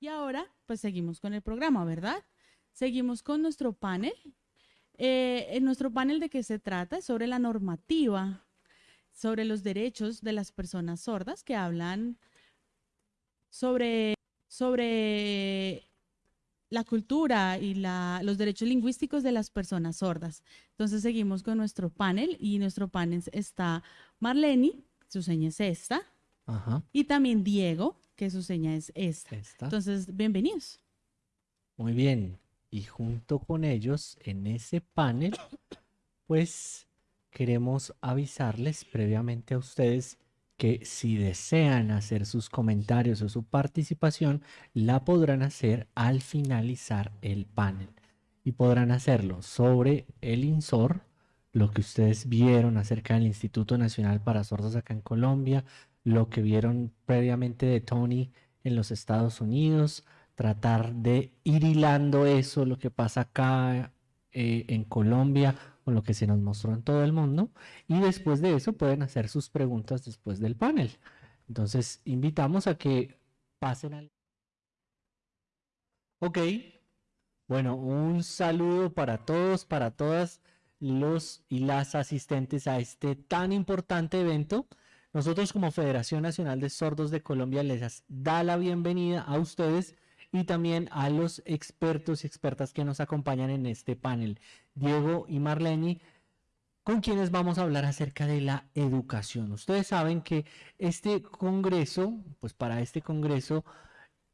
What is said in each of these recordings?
Y ahora, pues seguimos con el programa, ¿verdad? Seguimos con nuestro panel. Eh, en nuestro panel de qué se trata es sobre la normativa, sobre los derechos de las personas sordas que hablan sobre, sobre la cultura y la, los derechos lingüísticos de las personas sordas. Entonces seguimos con nuestro panel y nuestro panel está Marlene, su seña es esta, y también Diego, que su seña es esta. Entonces, bienvenidos. Muy bien. Y junto con ellos, en ese panel, pues queremos avisarles previamente a ustedes que si desean hacer sus comentarios o su participación, la podrán hacer al finalizar el panel. Y podrán hacerlo sobre el INSOR, lo que ustedes vieron acerca del Instituto Nacional para Sordos acá en Colombia, lo que vieron previamente de Tony en los Estados Unidos, tratar de ir hilando eso, lo que pasa acá eh, en Colombia, con lo que se nos mostró en todo el mundo. Y después de eso pueden hacer sus preguntas después del panel. Entonces, invitamos a que pasen al... Ok. Bueno, un saludo para todos, para todas los y las asistentes a este tan importante evento. Nosotros como Federación Nacional de Sordos de Colombia les da la bienvenida a ustedes y también a los expertos y expertas que nos acompañan en este panel, Diego y Marlene, con quienes vamos a hablar acerca de la educación. Ustedes saben que este congreso, pues para este congreso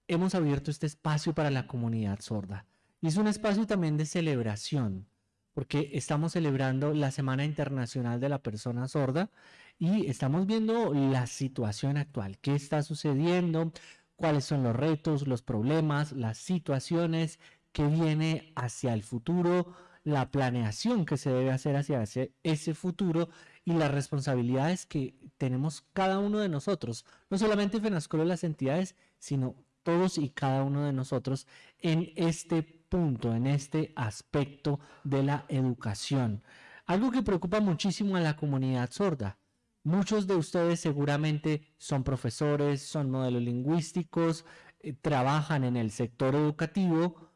hemos abierto este espacio para la comunidad sorda. Y es un espacio también de celebración, porque estamos celebrando la Semana Internacional de la Persona Sorda y estamos viendo la situación actual, qué está sucediendo, cuáles son los retos, los problemas, las situaciones que viene hacia el futuro, la planeación que se debe hacer hacia ese, futuro y las responsabilidades que tenemos cada uno de nosotros, no solamente FENASCOL las entidades, sino todos y cada uno de nosotros en este punto, en este aspecto de la educación. Algo que preocupa muchísimo a la comunidad sorda, Muchos de ustedes seguramente son profesores, son modelos lingüísticos, eh, trabajan en el sector educativo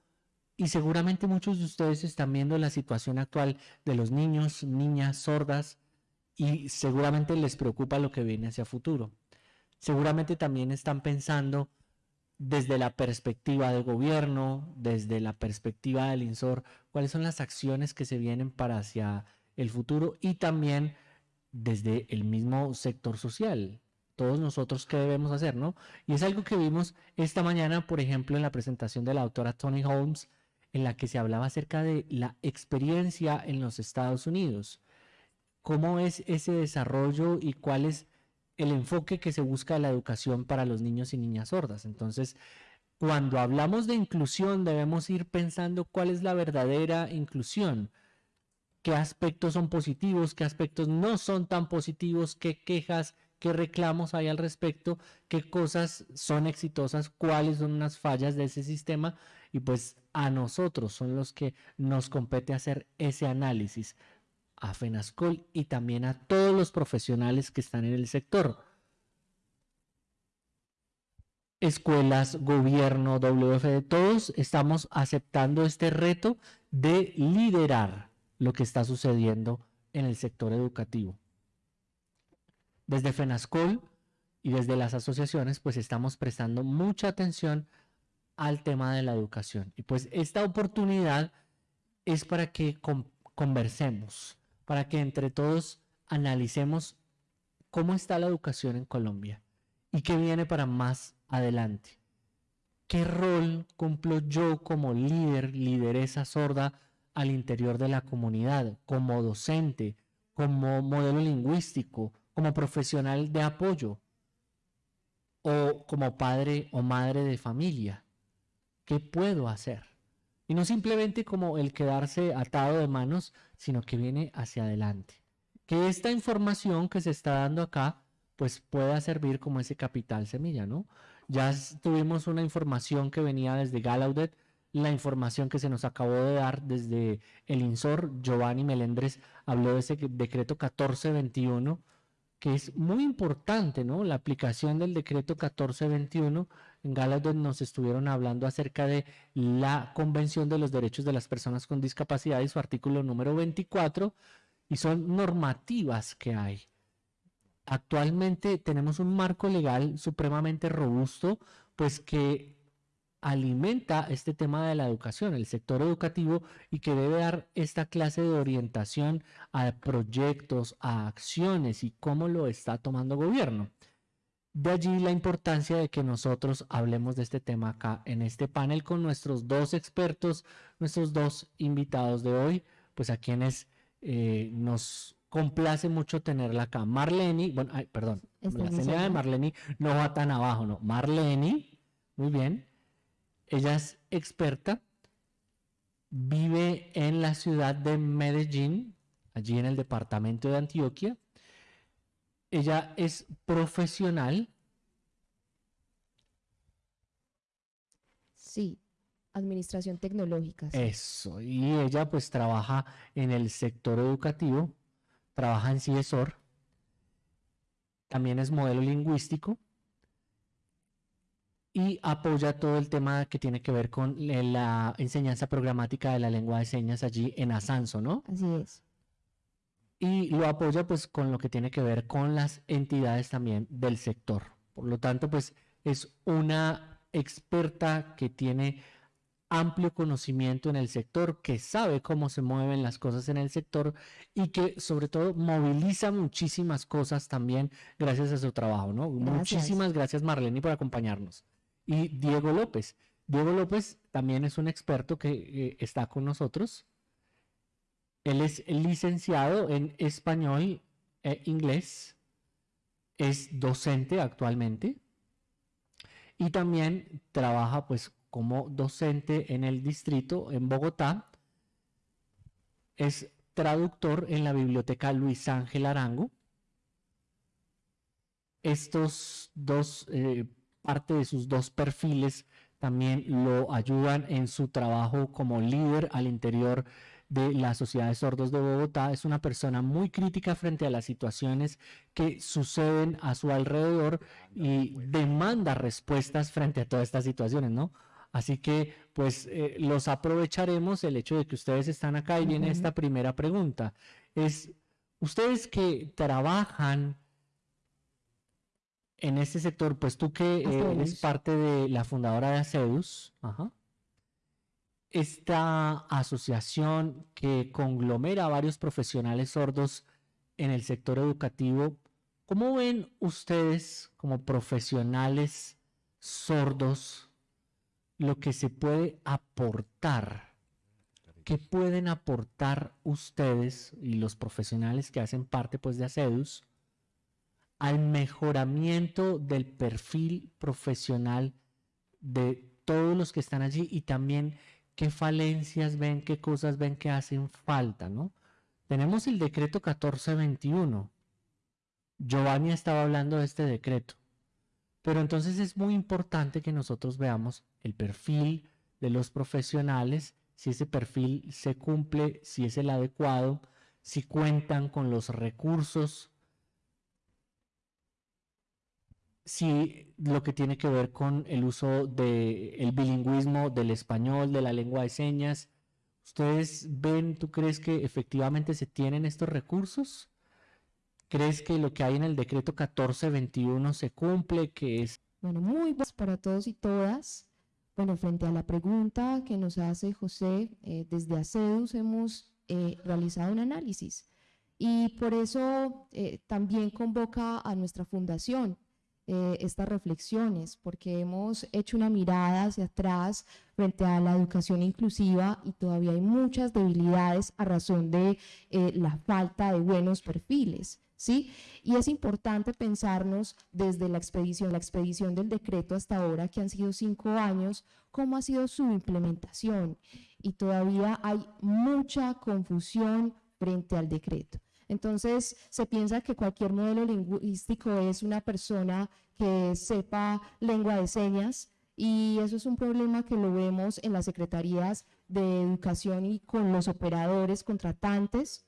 y seguramente muchos de ustedes están viendo la situación actual de los niños, niñas sordas y seguramente les preocupa lo que viene hacia futuro. Seguramente también están pensando desde la perspectiva del gobierno, desde la perspectiva del INSOR, cuáles son las acciones que se vienen para hacia el futuro y también desde el mismo sector social. Todos nosotros qué debemos hacer, ¿no? Y es algo que vimos esta mañana, por ejemplo, en la presentación de la autora Tony Holmes, en la que se hablaba acerca de la experiencia en los Estados Unidos. ¿Cómo es ese desarrollo y cuál es el enfoque que se busca de la educación para los niños y niñas sordas? Entonces, cuando hablamos de inclusión, debemos ir pensando cuál es la verdadera inclusión qué aspectos son positivos, qué aspectos no son tan positivos, qué quejas, qué reclamos hay al respecto, qué cosas son exitosas, cuáles son las fallas de ese sistema. Y pues a nosotros son los que nos compete hacer ese análisis. A FENASCOL y también a todos los profesionales que están en el sector. Escuelas, gobierno, WFD, todos estamos aceptando este reto de liderar lo que está sucediendo en el sector educativo. Desde FENASCOL y desde las asociaciones, pues estamos prestando mucha atención al tema de la educación. Y pues esta oportunidad es para que conversemos, para que entre todos analicemos cómo está la educación en Colombia y qué viene para más adelante. ¿Qué rol cumplo yo como líder, lideresa sorda al interior de la comunidad, como docente, como modelo lingüístico, como profesional de apoyo o como padre o madre de familia. ¿Qué puedo hacer? Y no simplemente como el quedarse atado de manos, sino que viene hacia adelante. Que esta información que se está dando acá, pues pueda servir como ese capital semilla, ¿no? Ya tuvimos una información que venía desde Gallaudet, la información que se nos acabó de dar desde el INSOR. Giovanni Melendres habló de ese decreto 1421, que es muy importante, ¿no? La aplicación del decreto 1421 en Galadon nos estuvieron hablando acerca de la Convención de los Derechos de las Personas con Discapacidad y su artículo número 24, y son normativas que hay. Actualmente tenemos un marco legal supremamente robusto, pues que alimenta este tema de la educación, el sector educativo, y que debe dar esta clase de orientación a proyectos, a acciones y cómo lo está tomando gobierno. De allí la importancia de que nosotros hablemos de este tema acá en este panel con nuestros dos expertos, nuestros dos invitados de hoy, pues a quienes eh, nos complace mucho tenerla acá. Marlene, bueno, perdón, la señora de Marlene no va tan abajo, no. Marlene, muy bien, ella es experta, vive en la ciudad de Medellín, allí en el departamento de Antioquia. Ella es profesional. Sí, administración tecnológica. Eso, y ella pues trabaja en el sector educativo, trabaja en CIESOR, también es modelo lingüístico y apoya todo el tema que tiene que ver con la enseñanza programática de la lengua de señas allí en Asanso, ¿no? Así es. Y lo apoya pues con lo que tiene que ver con las entidades también del sector. Por lo tanto, pues es una experta que tiene amplio conocimiento en el sector, que sabe cómo se mueven las cosas en el sector y que sobre todo moviliza muchísimas cosas también gracias a su trabajo, ¿no? Muchísimas gracias Marlene por acompañarnos y Diego López. Diego López también es un experto que eh, está con nosotros. Él es licenciado en español e inglés, es docente actualmente y también trabaja pues como docente en el distrito en Bogotá. Es traductor en la biblioteca Luis Ángel Arango. Estos dos eh, parte de sus dos perfiles también lo ayudan en su trabajo como líder al interior de la Sociedad de Sordos de Bogotá. Es una persona muy crítica frente a las situaciones que suceden a su alrededor y demanda respuestas frente a todas estas situaciones, ¿no? Así que, pues, eh, los aprovecharemos el hecho de que ustedes están acá y viene esta primera pregunta. Es, ustedes que trabajan en este sector, pues tú que eh, eres parte de la fundadora de ACEDUS, esta asociación que conglomera a varios profesionales sordos en el sector educativo, ¿cómo ven ustedes como profesionales sordos lo que se puede aportar? ¿Qué pueden aportar ustedes y los profesionales que hacen parte pues de ACEDUS? Al mejoramiento del perfil profesional de todos los que están allí y también qué falencias ven, qué cosas ven que hacen falta, ¿no? Tenemos el decreto 1421. Giovanni estaba hablando de este decreto. Pero entonces es muy importante que nosotros veamos el perfil de los profesionales, si ese perfil se cumple, si es el adecuado, si cuentan con los recursos si lo que tiene que ver con el uso del bilingüismo del español, de la lengua de señas. ¿Ustedes ven, tú crees que efectivamente se tienen estos recursos? ¿Crees que lo que hay en el decreto 1421 se cumple, que es... Bueno, muy buenas para todos y todas. Bueno, frente a la pregunta que nos hace José, eh, desde ACEDUS hemos eh, realizado un análisis y por eso eh, también convoca a nuestra fundación eh, estas reflexiones, porque hemos hecho una mirada hacia atrás frente a la educación inclusiva y todavía hay muchas debilidades a razón de eh, la falta de buenos perfiles. ¿Sí? Y es importante pensarnos desde la expedición, la expedición del decreto hasta ahora, que han sido cinco años, cómo ha sido su implementación. Y todavía hay mucha confusión frente al decreto. Entonces, se piensa que cualquier modelo lingüístico es una persona que sepa lengua de señas y eso es un problema que lo vemos en las secretarías de educación y con los operadores contratantes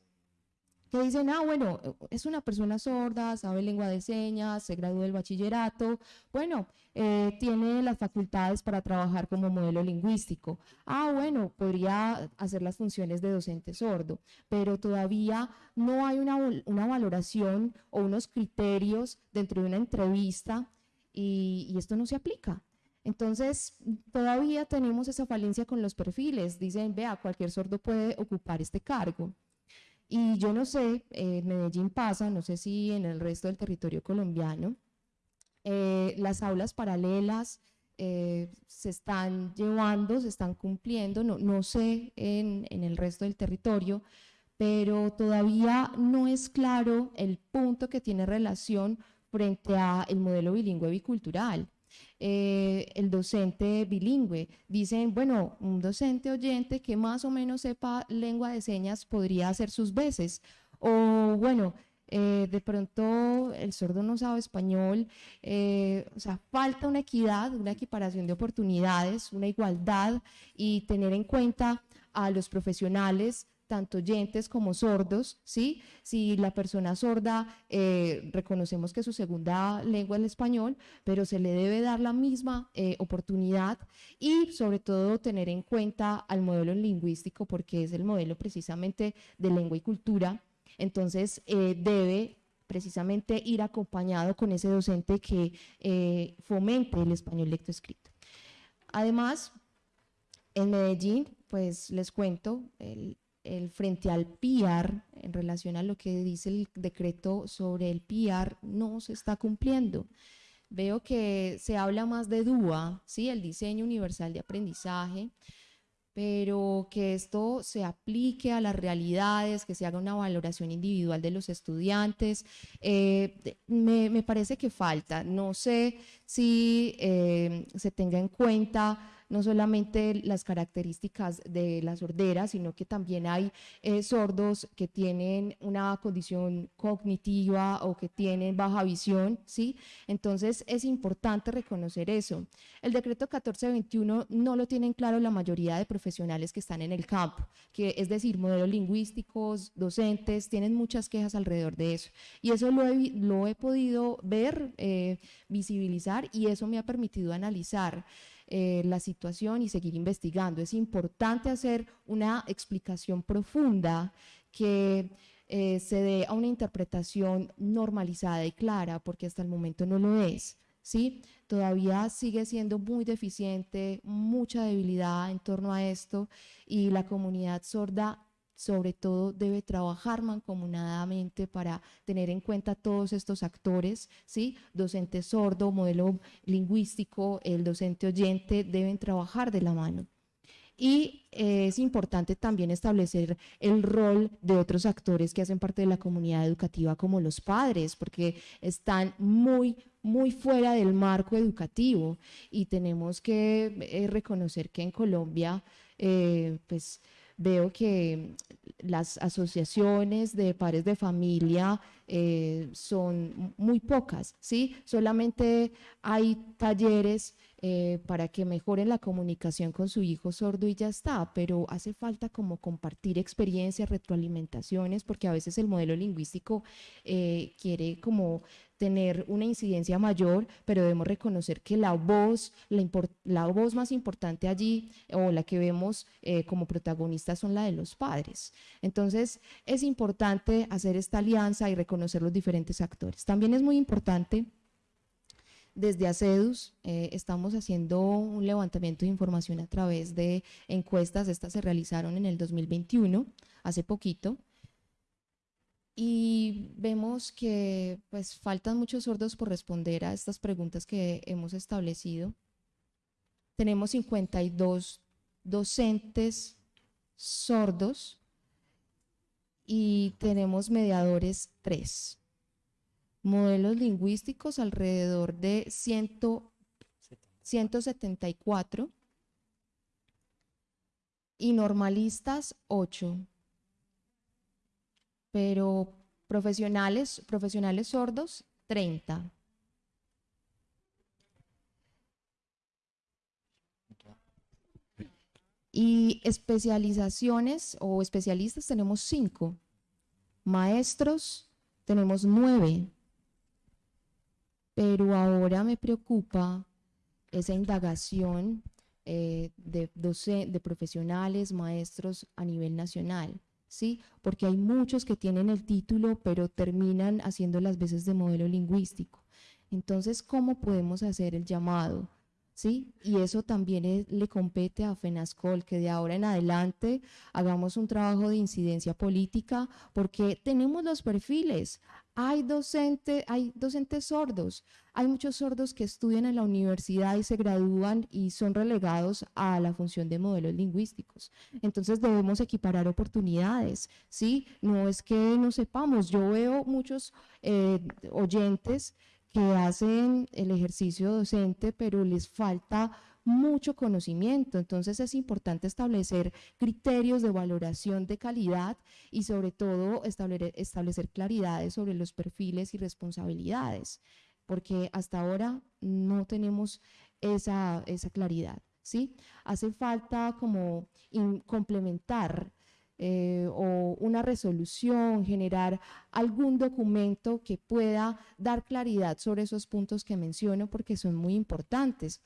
que dicen, ah, bueno, es una persona sorda, sabe lengua de señas, se graduó del bachillerato, bueno, eh, tiene las facultades para trabajar como modelo lingüístico. Ah, bueno, podría hacer las funciones de docente sordo, pero todavía no hay una, una valoración o unos criterios dentro de una entrevista y, y esto no se aplica. Entonces, todavía tenemos esa falencia con los perfiles. Dicen, vea, cualquier sordo puede ocupar este cargo. Y yo no sé, en Medellín pasa, no sé si en el resto del territorio colombiano, eh, las aulas paralelas eh, se están llevando, se están cumpliendo, no, no sé en, en el resto del territorio, pero todavía no es claro el punto que tiene relación frente a el modelo bilingüe bicultural. Eh, el docente bilingüe. Dicen, bueno, un docente oyente que más o menos sepa lengua de señas podría hacer sus veces. O bueno, eh, de pronto el sordo no sabe español, eh, o sea, falta una equidad, una equiparación de oportunidades, una igualdad y tener en cuenta a los profesionales tanto oyentes como sordos, ¿sí? Si la persona sorda, eh, reconocemos que su segunda lengua es el español, pero se le debe dar la misma eh, oportunidad y sobre todo tener en cuenta al modelo lingüístico porque es el modelo precisamente de lengua y cultura, entonces eh, debe precisamente ir acompañado con ese docente que fomente el español lectoescrito. Además, en Medellín, pues les cuento, el, el, frente al PIAR, en relación a lo que dice el decreto sobre el PIAR, no se está cumpliendo. Veo que se habla más de DUA, ¿sí? el diseño universal de aprendizaje, pero que esto se aplique a las realidades, que se haga una valoración individual de los estudiantes, eh, me, parece que falta. No sé si eh, se tenga en cuenta no solamente las características de la sordera, sino que también hay eh, sordos que tienen una condición cognitiva o que tienen baja visión, ¿sí? Entonces es importante reconocer eso. El decreto 1421 no lo tienen claro la mayoría de profesionales que están en el campo, que es decir, modelos lingüísticos, docentes, tienen muchas quejas alrededor de eso. Y eso lo he, lo he podido ver, eh, visibilizar y eso me ha permitido analizar eh, la situación y seguir investigando. Es importante hacer una explicación profunda que eh, se dé a una interpretación normalizada y clara, porque hasta el momento no lo es. ¿sí? Todavía sigue siendo muy deficiente, mucha debilidad en torno a esto y la comunidad sorda sobre todo debe trabajar mancomunadamente para tener en cuenta todos estos actores, ¿sí? Docente sordo, modelo lingüístico, el docente oyente, deben trabajar de la mano. Y eh, es importante también establecer el rol de otros actores que hacen parte de la comunidad educativa, como los padres, porque están muy, muy fuera del marco educativo y tenemos que eh, reconocer que en Colombia, eh, pues, veo que las asociaciones de padres de familia eh, son muy pocas, ¿sí? Solamente hay talleres eh, para que mejoren la comunicación con su hijo sordo y ya está, pero hace falta como compartir experiencias, retroalimentaciones, porque a veces el modelo lingüístico eh, quiere como tener una incidencia mayor, pero debemos reconocer que la voz, la, voz más importante allí o la que vemos eh, como protagonista son la de los padres. Entonces es importante hacer esta alianza y reconocer los diferentes actores. También es muy importante desde ACEDUS eh, estamos haciendo un levantamiento de información a través de encuestas, estas se realizaron en el 2021, hace poquito, y vemos que pues faltan muchos sordos por responder a estas preguntas que hemos establecido. Tenemos 52 docentes sordos y tenemos mediadores 3 modelos lingüísticos alrededor de 174 y normalistas 8. Pero profesionales, profesionales sordos 30. Y especializaciones o especialistas tenemos 5. Maestros, tenemos nueve. Pero ahora me preocupa esa indagación eh, de, de profesionales, maestros a nivel nacional. ¿Sí? Porque hay muchos que tienen el título, pero terminan haciendo las veces de modelo lingüístico. Entonces, ¿cómo podemos hacer el llamado? ¿Sí? Y eso también le compete a FENASCOL, que de ahora en adelante hagamos un trabajo de incidencia política, porque tenemos los perfiles. Hay, docente, hay docentes sordos, hay muchos sordos que estudian en la universidad y se gradúan y son relegados a la función de modelos lingüísticos. Entonces debemos equiparar oportunidades, ¿sí? No es que no sepamos, yo veo muchos eh, oyentes que hacen el ejercicio docente, pero les falta mucho conocimiento. Entonces es importante establecer criterios de valoración de calidad y sobre todo establecer, claridades sobre los perfiles y responsabilidades, porque hasta ahora no tenemos esa, esa claridad. ¿sí? Hace falta como complementar eh, o una resolución, generar algún documento que pueda dar claridad sobre esos puntos que menciono porque son muy importantes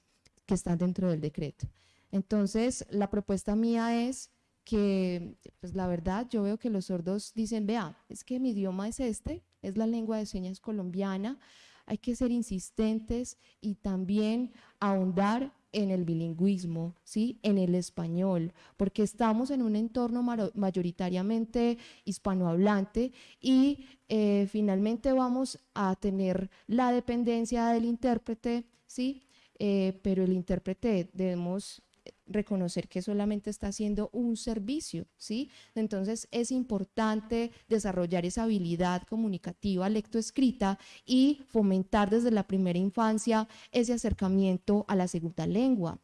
que están dentro del decreto. Entonces, la propuesta mía es que, pues la verdad, yo veo que los sordos dicen, vea, es que mi idioma es este, es la lengua de señas colombiana, hay que ser insistentes y también ahondar en el bilingüismo, ¿sí? en el español, porque estamos en un entorno mayoritariamente hispanohablante y eh, finalmente vamos a tener la dependencia del intérprete, ¿sí? Eh, pero el intérprete debemos reconocer que solamente está haciendo un servicio, ¿sí? Entonces es importante desarrollar esa habilidad comunicativa lectoescrita y fomentar desde la primera infancia ese acercamiento a la segunda lengua.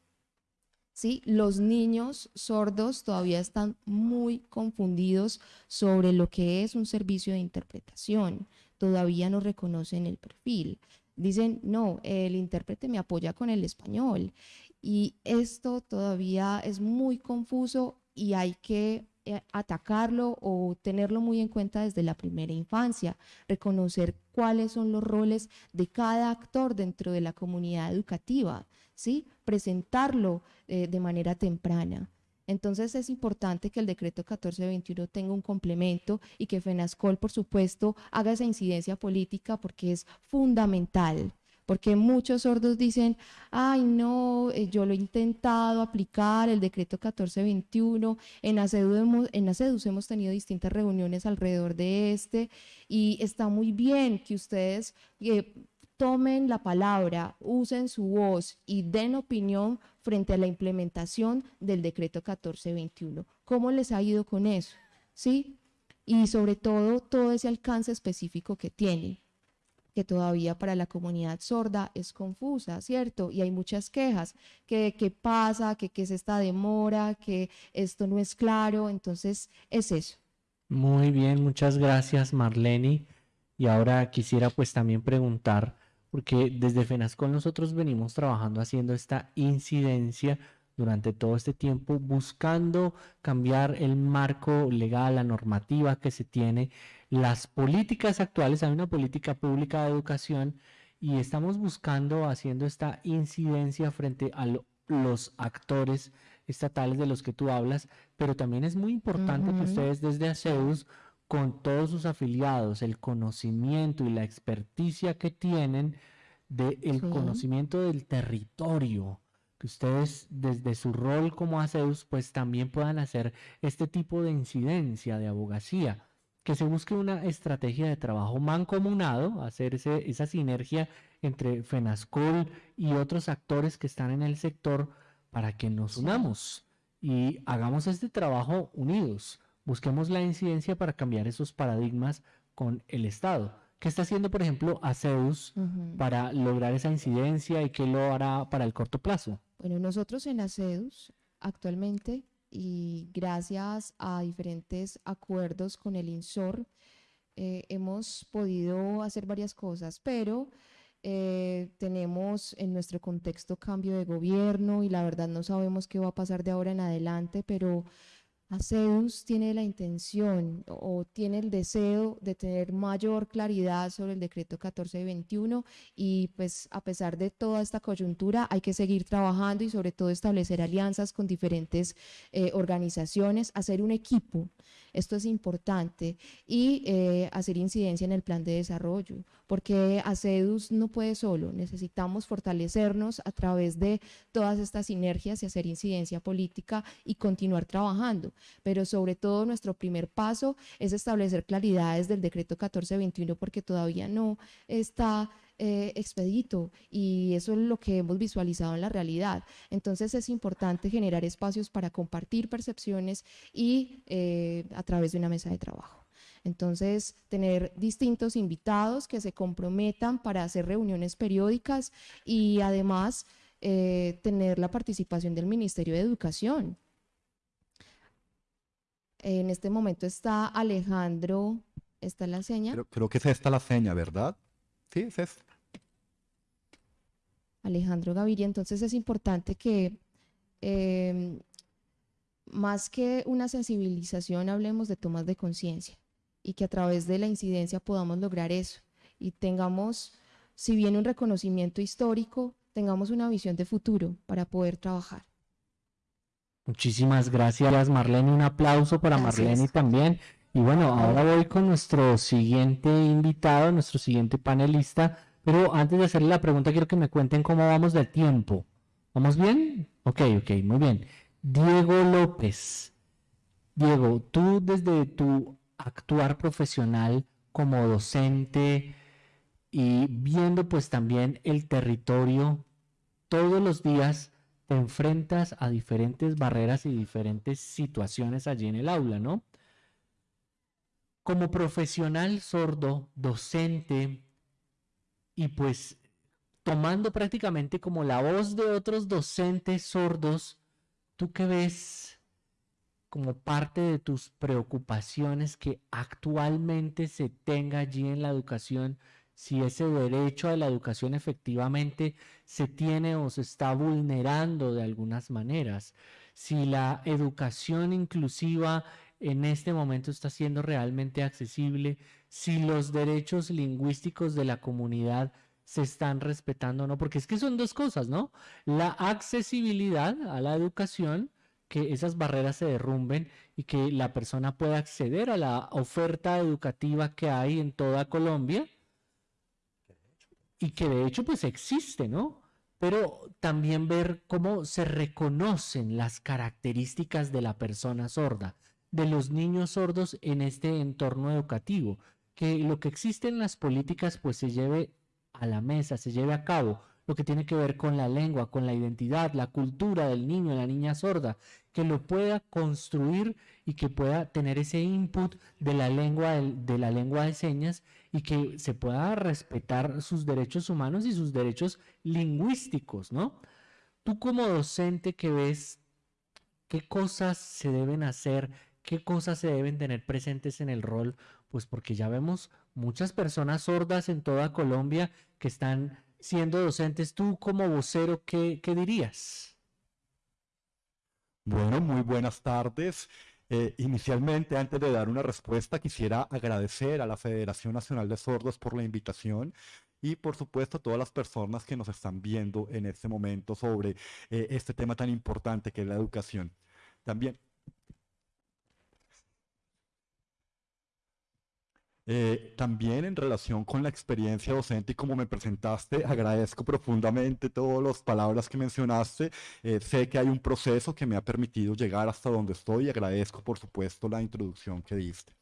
¿Sí? Los niños sordos todavía están muy confundidos sobre lo que es un servicio de interpretación, todavía no reconocen el perfil. Dicen, no, el intérprete me apoya con el español. Y esto todavía es muy confuso y hay que eh, atacarlo o tenerlo muy en cuenta desde la primera infancia, reconocer cuáles son los roles de cada actor dentro de la comunidad educativa, ¿sí? presentarlo eh, de manera temprana. Entonces es importante que el decreto 1421 tenga un complemento y que FENASCOL, por supuesto, haga esa incidencia política porque es fundamental. Porque muchos sordos dicen, ay no, eh, yo lo he intentado aplicar, el decreto 1421, en ACEDUS hemos, en hemos tenido distintas reuniones alrededor de este y está muy bien que ustedes eh, tomen la palabra, usen su voz y den opinión frente a la implementación del decreto 1421. ¿Cómo les ha ido con eso? ¿Sí? Y sobre todo, todo ese alcance específico que tiene, que todavía para la comunidad sorda es confusa, ¿cierto? Y hay muchas quejas, que qué pasa, que qué es esta demora, que esto no es claro, entonces es eso. Muy bien, muchas gracias Marlene. Y ahora quisiera pues también preguntar, porque desde FENASCOL nosotros venimos trabajando haciendo esta incidencia durante todo este tiempo, buscando cambiar el marco legal, la normativa que se tiene, las políticas actuales, hay una política pública de educación y estamos buscando, haciendo esta incidencia frente a los actores estatales de los que tú hablas, pero también es muy importante que ustedes desde ACEUS con todos sus afiliados, el conocimiento y la experticia que tienen del conocimiento del territorio, que ustedes desde su rol como ACEUS pues también puedan hacer este tipo de incidencia de abogacía, que se busque una estrategia de trabajo mancomunado, hacer esa sinergia entre FENASCOL y otros actores que están en el sector para que nos unamos y hagamos este trabajo unidos Busquemos la incidencia para cambiar esos paradigmas con el Estado. ¿Qué está haciendo, por ejemplo, ACEUS para lograr esa incidencia y qué lo hará para el corto plazo? Bueno, nosotros en ACEUS actualmente y gracias a diferentes acuerdos con el INSOR eh, hemos podido hacer varias cosas, pero eh, tenemos en nuestro contexto cambio de gobierno y la verdad no sabemos qué va a pasar de ahora en adelante, pero ACEDUS tiene la intención o tiene el deseo de tener mayor claridad sobre el decreto 1421 y pues a pesar de toda esta coyuntura hay que seguir trabajando y sobre todo establecer alianzas con diferentes eh, organizaciones, hacer un equipo, esto es importante, y eh, hacer incidencia en el plan de desarrollo, porque ACEDUS no puede solo, necesitamos fortalecernos a través de todas estas sinergias y hacer incidencia política y continuar trabajando pero sobre todo nuestro primer paso es establecer claridades del decreto 1421 porque todavía no está eh, expedito y eso es lo que hemos visualizado en la realidad. Entonces es importante generar espacios para compartir percepciones y eh, a través de una mesa de trabajo. Entonces, tener distintos invitados que se comprometan para hacer reuniones periódicas y además eh, tener la participación del Ministerio de Educación. En este momento está Alejandro, ¿está la seña? Creo, que es esta la seña, ¿verdad? Sí, es esta. Alejandro Gaviria, entonces es importante que em, más que una sensibilización hablemos de tomas de conciencia y que a través de la incidencia podamos lograr eso y tengamos, si bien un reconocimiento histórico, tengamos una visión de futuro para poder trabajar. Muchísimas gracias, Marlene. Un aplauso para Marlene también. Y bueno, ahora voy con nuestro siguiente invitado, nuestro siguiente panelista. Pero antes de hacerle la pregunta, quiero que me cuenten cómo vamos de tiempo. ¿Vamos bien? Ok, ok, muy bien. Diego López. Diego, tú desde tu actuar profesional como docente y viendo pues también el territorio todos los días, enfrentas a diferentes barreras y diferentes situaciones allí en el aula, ¿no? Como profesional sordo, docente, y pues tomando prácticamente como la voz de otros docentes sordos, ¿tú qué ves como parte de tus preocupaciones que actualmente se tenga allí en la educación si ese derecho a la educación efectivamente se tiene o se está vulnerando de algunas maneras, si la educación inclusiva en este momento está siendo realmente accesible, si los derechos lingüísticos de la comunidad se están respetando o no, porque es que son dos cosas, ¿no? La accesibilidad a la educación, que esas barreras se derrumben y que la persona pueda acceder a la oferta educativa que hay en toda Colombia, y que de hecho pues existe, ¿no? Pero también ver cómo se reconocen las características de la persona sorda, de los niños sordos en este entorno educativo, que lo que existe en las políticas pues se lleve a la mesa, se lleve a cabo, lo que tiene que ver con la lengua, con la identidad, la cultura del niño, la niña sorda, que lo pueda construir y que pueda tener ese input de la lengua de, la lengua de señas y que se pueda respetar sus derechos humanos y sus derechos lingüísticos, ¿no? Tú como docente que ves qué cosas se deben hacer, qué cosas se deben tener presentes en el rol, pues porque ya vemos muchas personas sordas en toda Colombia que están siendo docentes. Tú como vocero, ¿qué, qué dirías? Bueno, muy buenas tardes. Eh, inicialmente, antes de dar una respuesta, quisiera agradecer a la Federación Nacional de Sordos por la invitación y por supuesto a todas las personas que nos están viendo en este momento sobre eh, este tema tan importante que es la educación. También Eh, también en relación con la experiencia docente y como me presentaste, agradezco profundamente todas las palabras que mencionaste. Eh, sé que hay un proceso que me ha permitido llegar hasta donde estoy y agradezco por supuesto la introducción que diste.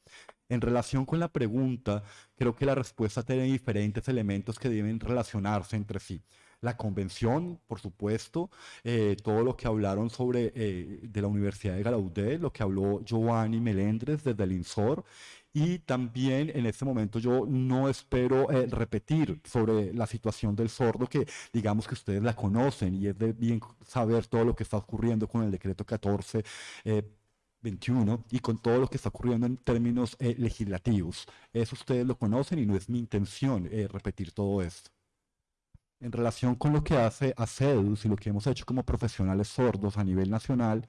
En relación con la pregunta, creo que la respuesta tiene diferentes elementos que deben relacionarse entre sí la convención, por supuesto, eh, todo lo que hablaron sobre de la Universidad de Gallaudet, lo que habló Giovanni Melendres desde el INSOR y también en este momento yo no espero eh, repetir sobre la situación del sordo, que digamos que ustedes la conocen y es de bien saber todo lo que está ocurriendo con el decreto 14. 21 eh, y con todo lo que está ocurriendo en términos eh, legislativos. Eso ustedes lo conocen y no es mi intención repetir todo esto. En relación con lo que hace ACEDUS y lo que hemos hecho como profesionales sordos a nivel nacional,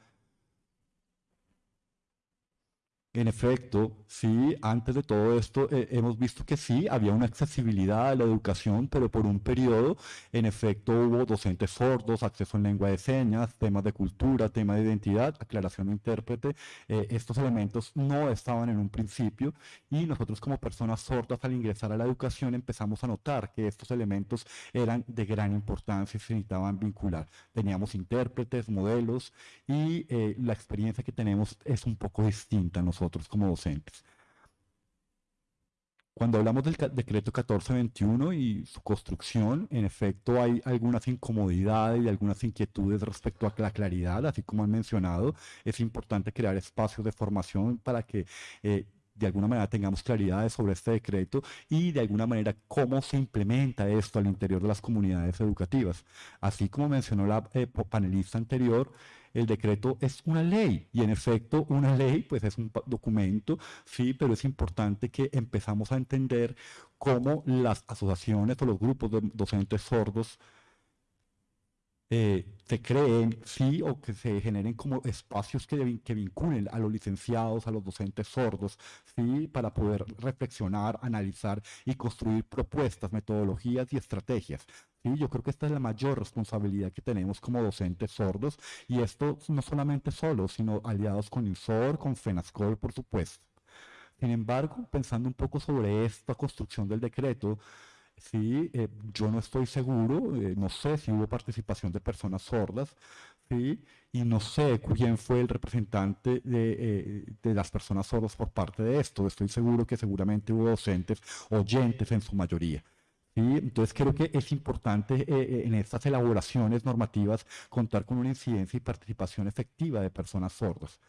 En efecto, sí, antes de todo esto eh, hemos visto que sí, había una accesibilidad a la educación, pero por un periodo, en efecto, hubo docentes sordos, acceso en lengua de señas, temas de cultura, tema de identidad, aclaración de intérprete. Eh, estos elementos no estaban en un principio y nosotros como personas sordas al ingresar a la educación empezamos a notar que estos elementos eran de gran importancia y se necesitaban vincular. Teníamos intérpretes, modelos y eh, la experiencia que tenemos es un poco distinta nosotros nosotros como docentes. Cuando hablamos del decreto 1421 y su construcción, en efecto hay algunas incomodidades y algunas inquietudes respecto a la claridad, así como han mencionado, es importante crear espacios de formación para que eh, de alguna manera tengamos claridad sobre este decreto y de alguna manera cómo se implementa esto al interior de las comunidades educativas. Así como mencionó la eh, panelista anterior, el decreto es una ley y en efecto una ley pues es un documento, sí, pero es importante que empezamos a entender cómo las asociaciones o los grupos de docentes sordos eh, se creen, sí, o que se generen como espacios que, que, vinculen a los licenciados, a los docentes sordos, sí, para poder reflexionar, analizar y construir propuestas, metodologías y estrategias. Sí, yo creo que esta es la mayor responsabilidad que tenemos como docentes sordos y esto no solamente solos, sino aliados con INSOR, con FENASCOL, por supuesto. Sin embargo, pensando un poco sobre esta construcción del decreto, ¿sí? Eh, yo no estoy seguro, eh, no sé si hubo participación de personas sordas, ¿sí? y no sé quién fue el representante de, eh, de, las personas sordas por parte de esto. Estoy seguro que seguramente hubo docentes oyentes en su mayoría. ¿sí? Entonces creo que es importante en estas elaboraciones normativas contar con una incidencia y participación efectiva de personas sordas.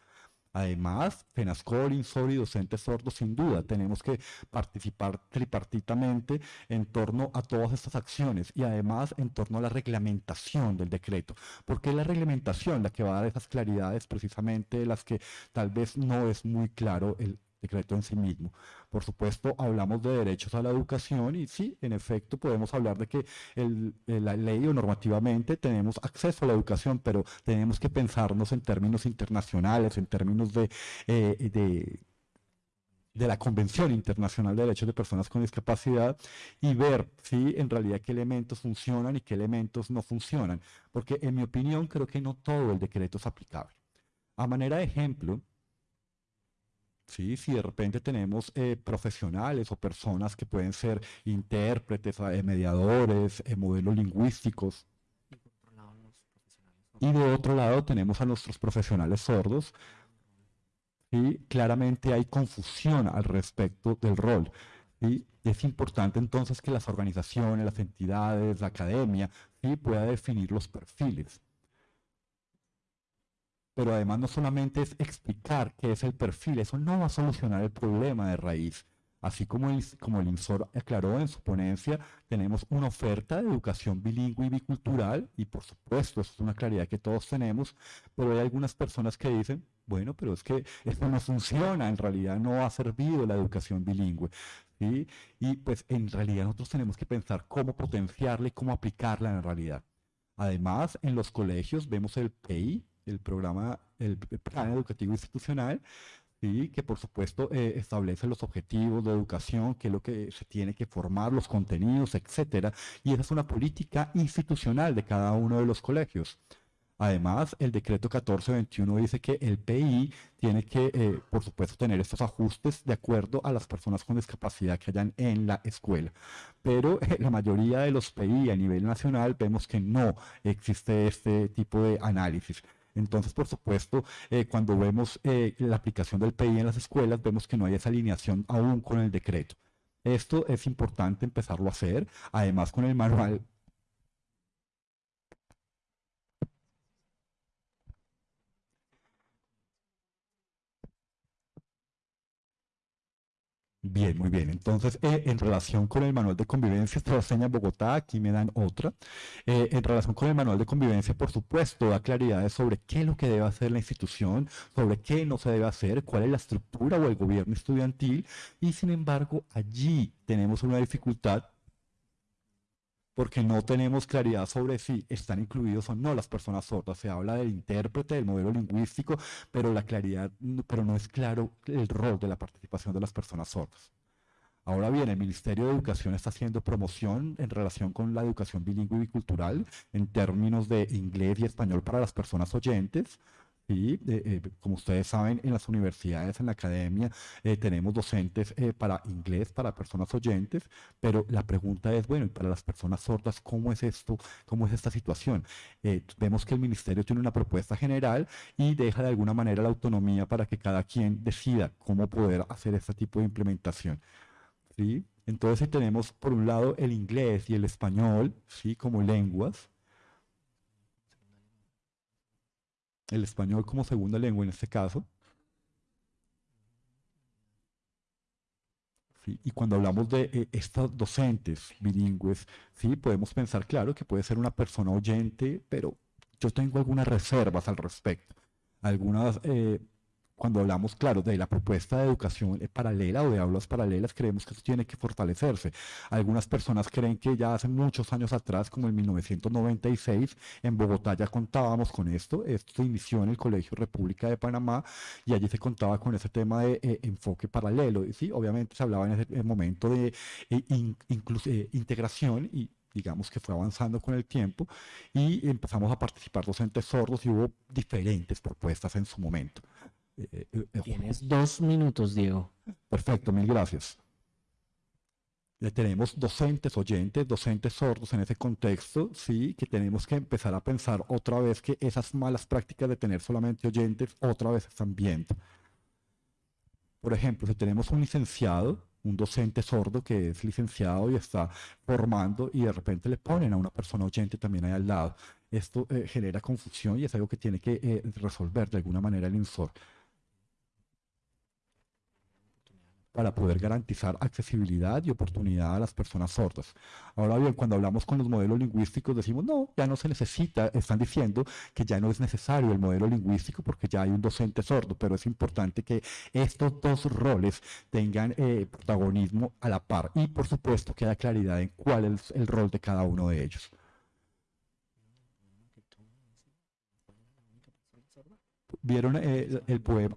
Además, FENASCOL, INSOR y docentes sordos, sin duda, tenemos que participar tripartitamente en torno a todas estas acciones y además en torno a la reglamentación del decreto, porque es la reglamentación la que va a dar esas claridades precisamente las que tal vez no es muy claro el, decreto en sí mismo. Por supuesto, hablamos de derechos a la educación y sí, en efecto, podemos hablar de que la ley o normativamente tenemos acceso a la educación, pero tenemos que pensarnos en términos internacionales, en términos de, eh, de de la Convención Internacional de Derechos de Personas con Discapacidad y ver si en realidad qué elementos funcionan y qué elementos no funcionan. Porque en mi opinión creo que no todo el decreto es aplicable. A manera de ejemplo, ¿sí? Si de repente tenemos eh, profesionales o personas que pueden ser intérpretes, eh, mediadores, eh, modelos lingüísticos. Y de otro lado tenemos a nuestros profesionales sordos. Y claramente hay confusión al respecto del rol. Y es importante entonces que las organizaciones, las entidades, la academia, ¿sí? pueda definir los perfiles pero además no solamente es explicar qué es el perfil, eso no va a solucionar el problema de raíz. Así como el, como el INSOR aclaró en su ponencia, tenemos una oferta de educación bilingüe y bicultural, y por supuesto, eso es una claridad que todos tenemos, pero hay algunas personas que dicen, bueno, pero es que esto no funciona, en realidad no ha servido la educación bilingüe. ¿sí? Y pues en realidad nosotros tenemos que pensar cómo potenciarla y cómo aplicarla en realidad. Además, en los colegios vemos el PEI, el programa, el plan educativo institucional, ¿sí? que por supuesto eh, establece los objetivos de educación, qué es lo que se tiene que formar, los contenidos, etcétera, y esa es una política institucional de cada uno de los colegios. Además, el decreto 1421 dice que el PI tiene que, eh, por supuesto, tener estos ajustes de acuerdo a las personas con discapacidad que hayan en la escuela. Pero eh, la mayoría de los PI a nivel nacional vemos que no existe este tipo de análisis. Entonces, por supuesto, eh, cuando vemos eh, la aplicación del PI en las escuelas, vemos que no hay esa alineación aún con el decreto. Esto es importante empezarlo a hacer, además con el manual Bien, muy bien. Entonces, eh, en relación con el manual de convivencia, esta seña Bogotá, aquí me dan otra. Eh, en relación con el manual de convivencia, por supuesto, da claridades sobre qué es lo que debe hacer la institución, sobre qué no se debe hacer, cuál es la estructura o el gobierno estudiantil, y sin embargo, allí tenemos una dificultad porque no tenemos claridad sobre si están incluidos o no las personas sordas. Se habla del intérprete, del modelo lingüístico, pero la claridad, pero no es claro el rol de la participación de las personas sordas. Ahora bien, el Ministerio de Educación está haciendo promoción en relación con la educación bilingüe y bicultural en términos de inglés y español para las personas oyentes. Y eh, como ustedes saben, en las universidades, en la academia, eh, tenemos docentes eh, para inglés, para personas oyentes, pero la pregunta es, bueno, y para las personas sordas, ¿cómo es esto? ¿Cómo es esta situación? vemos que el ministerio tiene una propuesta general y deja de alguna manera la autonomía para que cada quien decida cómo poder hacer este tipo de implementación. ¿sí? Entonces, si tenemos por un lado el inglés y el español, ¿sí? Como lenguas, el español como segunda lengua en este caso, ¿sí? Y cuando hablamos de eh, estos docentes bilingües, ¿sí? podemos pensar, claro, que puede ser una persona oyente, pero yo tengo algunas reservas al respecto. Algunas eh, cuando hablamos, claro, de la propuesta de educación paralela o de aulas paralelas, creemos que eso tiene que fortalecerse. Algunas personas creen que ya hace muchos años atrás, como en 1996, en Bogotá ya contábamos con esto. Esto se inició en el Colegio República de Panamá y allí se contaba con ese tema de eh, enfoque paralelo. Sí, obviamente se hablaba en ese momento de eh, eh, integración y digamos que fue avanzando con el tiempo y empezamos a participar docentes sordos y hubo diferentes propuestas en su momento. Eh, eh, eh, Tienes dos minutos, Diego. Perfecto, mil gracias. tenemos docentes oyentes, docentes sordos en ese contexto, sí, que tenemos que empezar a pensar otra vez que esas malas prácticas de tener solamente oyentes otra vez están viendo. Por ejemplo, si tenemos un licenciado, un docente sordo que es licenciado y está formando y de repente le ponen a una persona oyente también ahí al lado. Esto genera confusión y es algo que tiene que resolver de alguna manera el INSOR. Para poder garantizar accesibilidad y oportunidad a las personas sordas. Ahora bien, cuando hablamos con los modelos lingüísticos decimos, no, ya no se necesita, están diciendo que ya no es necesario el modelo lingüístico porque ya hay un docente sordo, pero es importante que estos dos roles tengan eh, protagonismo a la par y por supuesto que haya claridad en cuál es el rol de cada uno de ellos. ¿Vieron eh, el poema?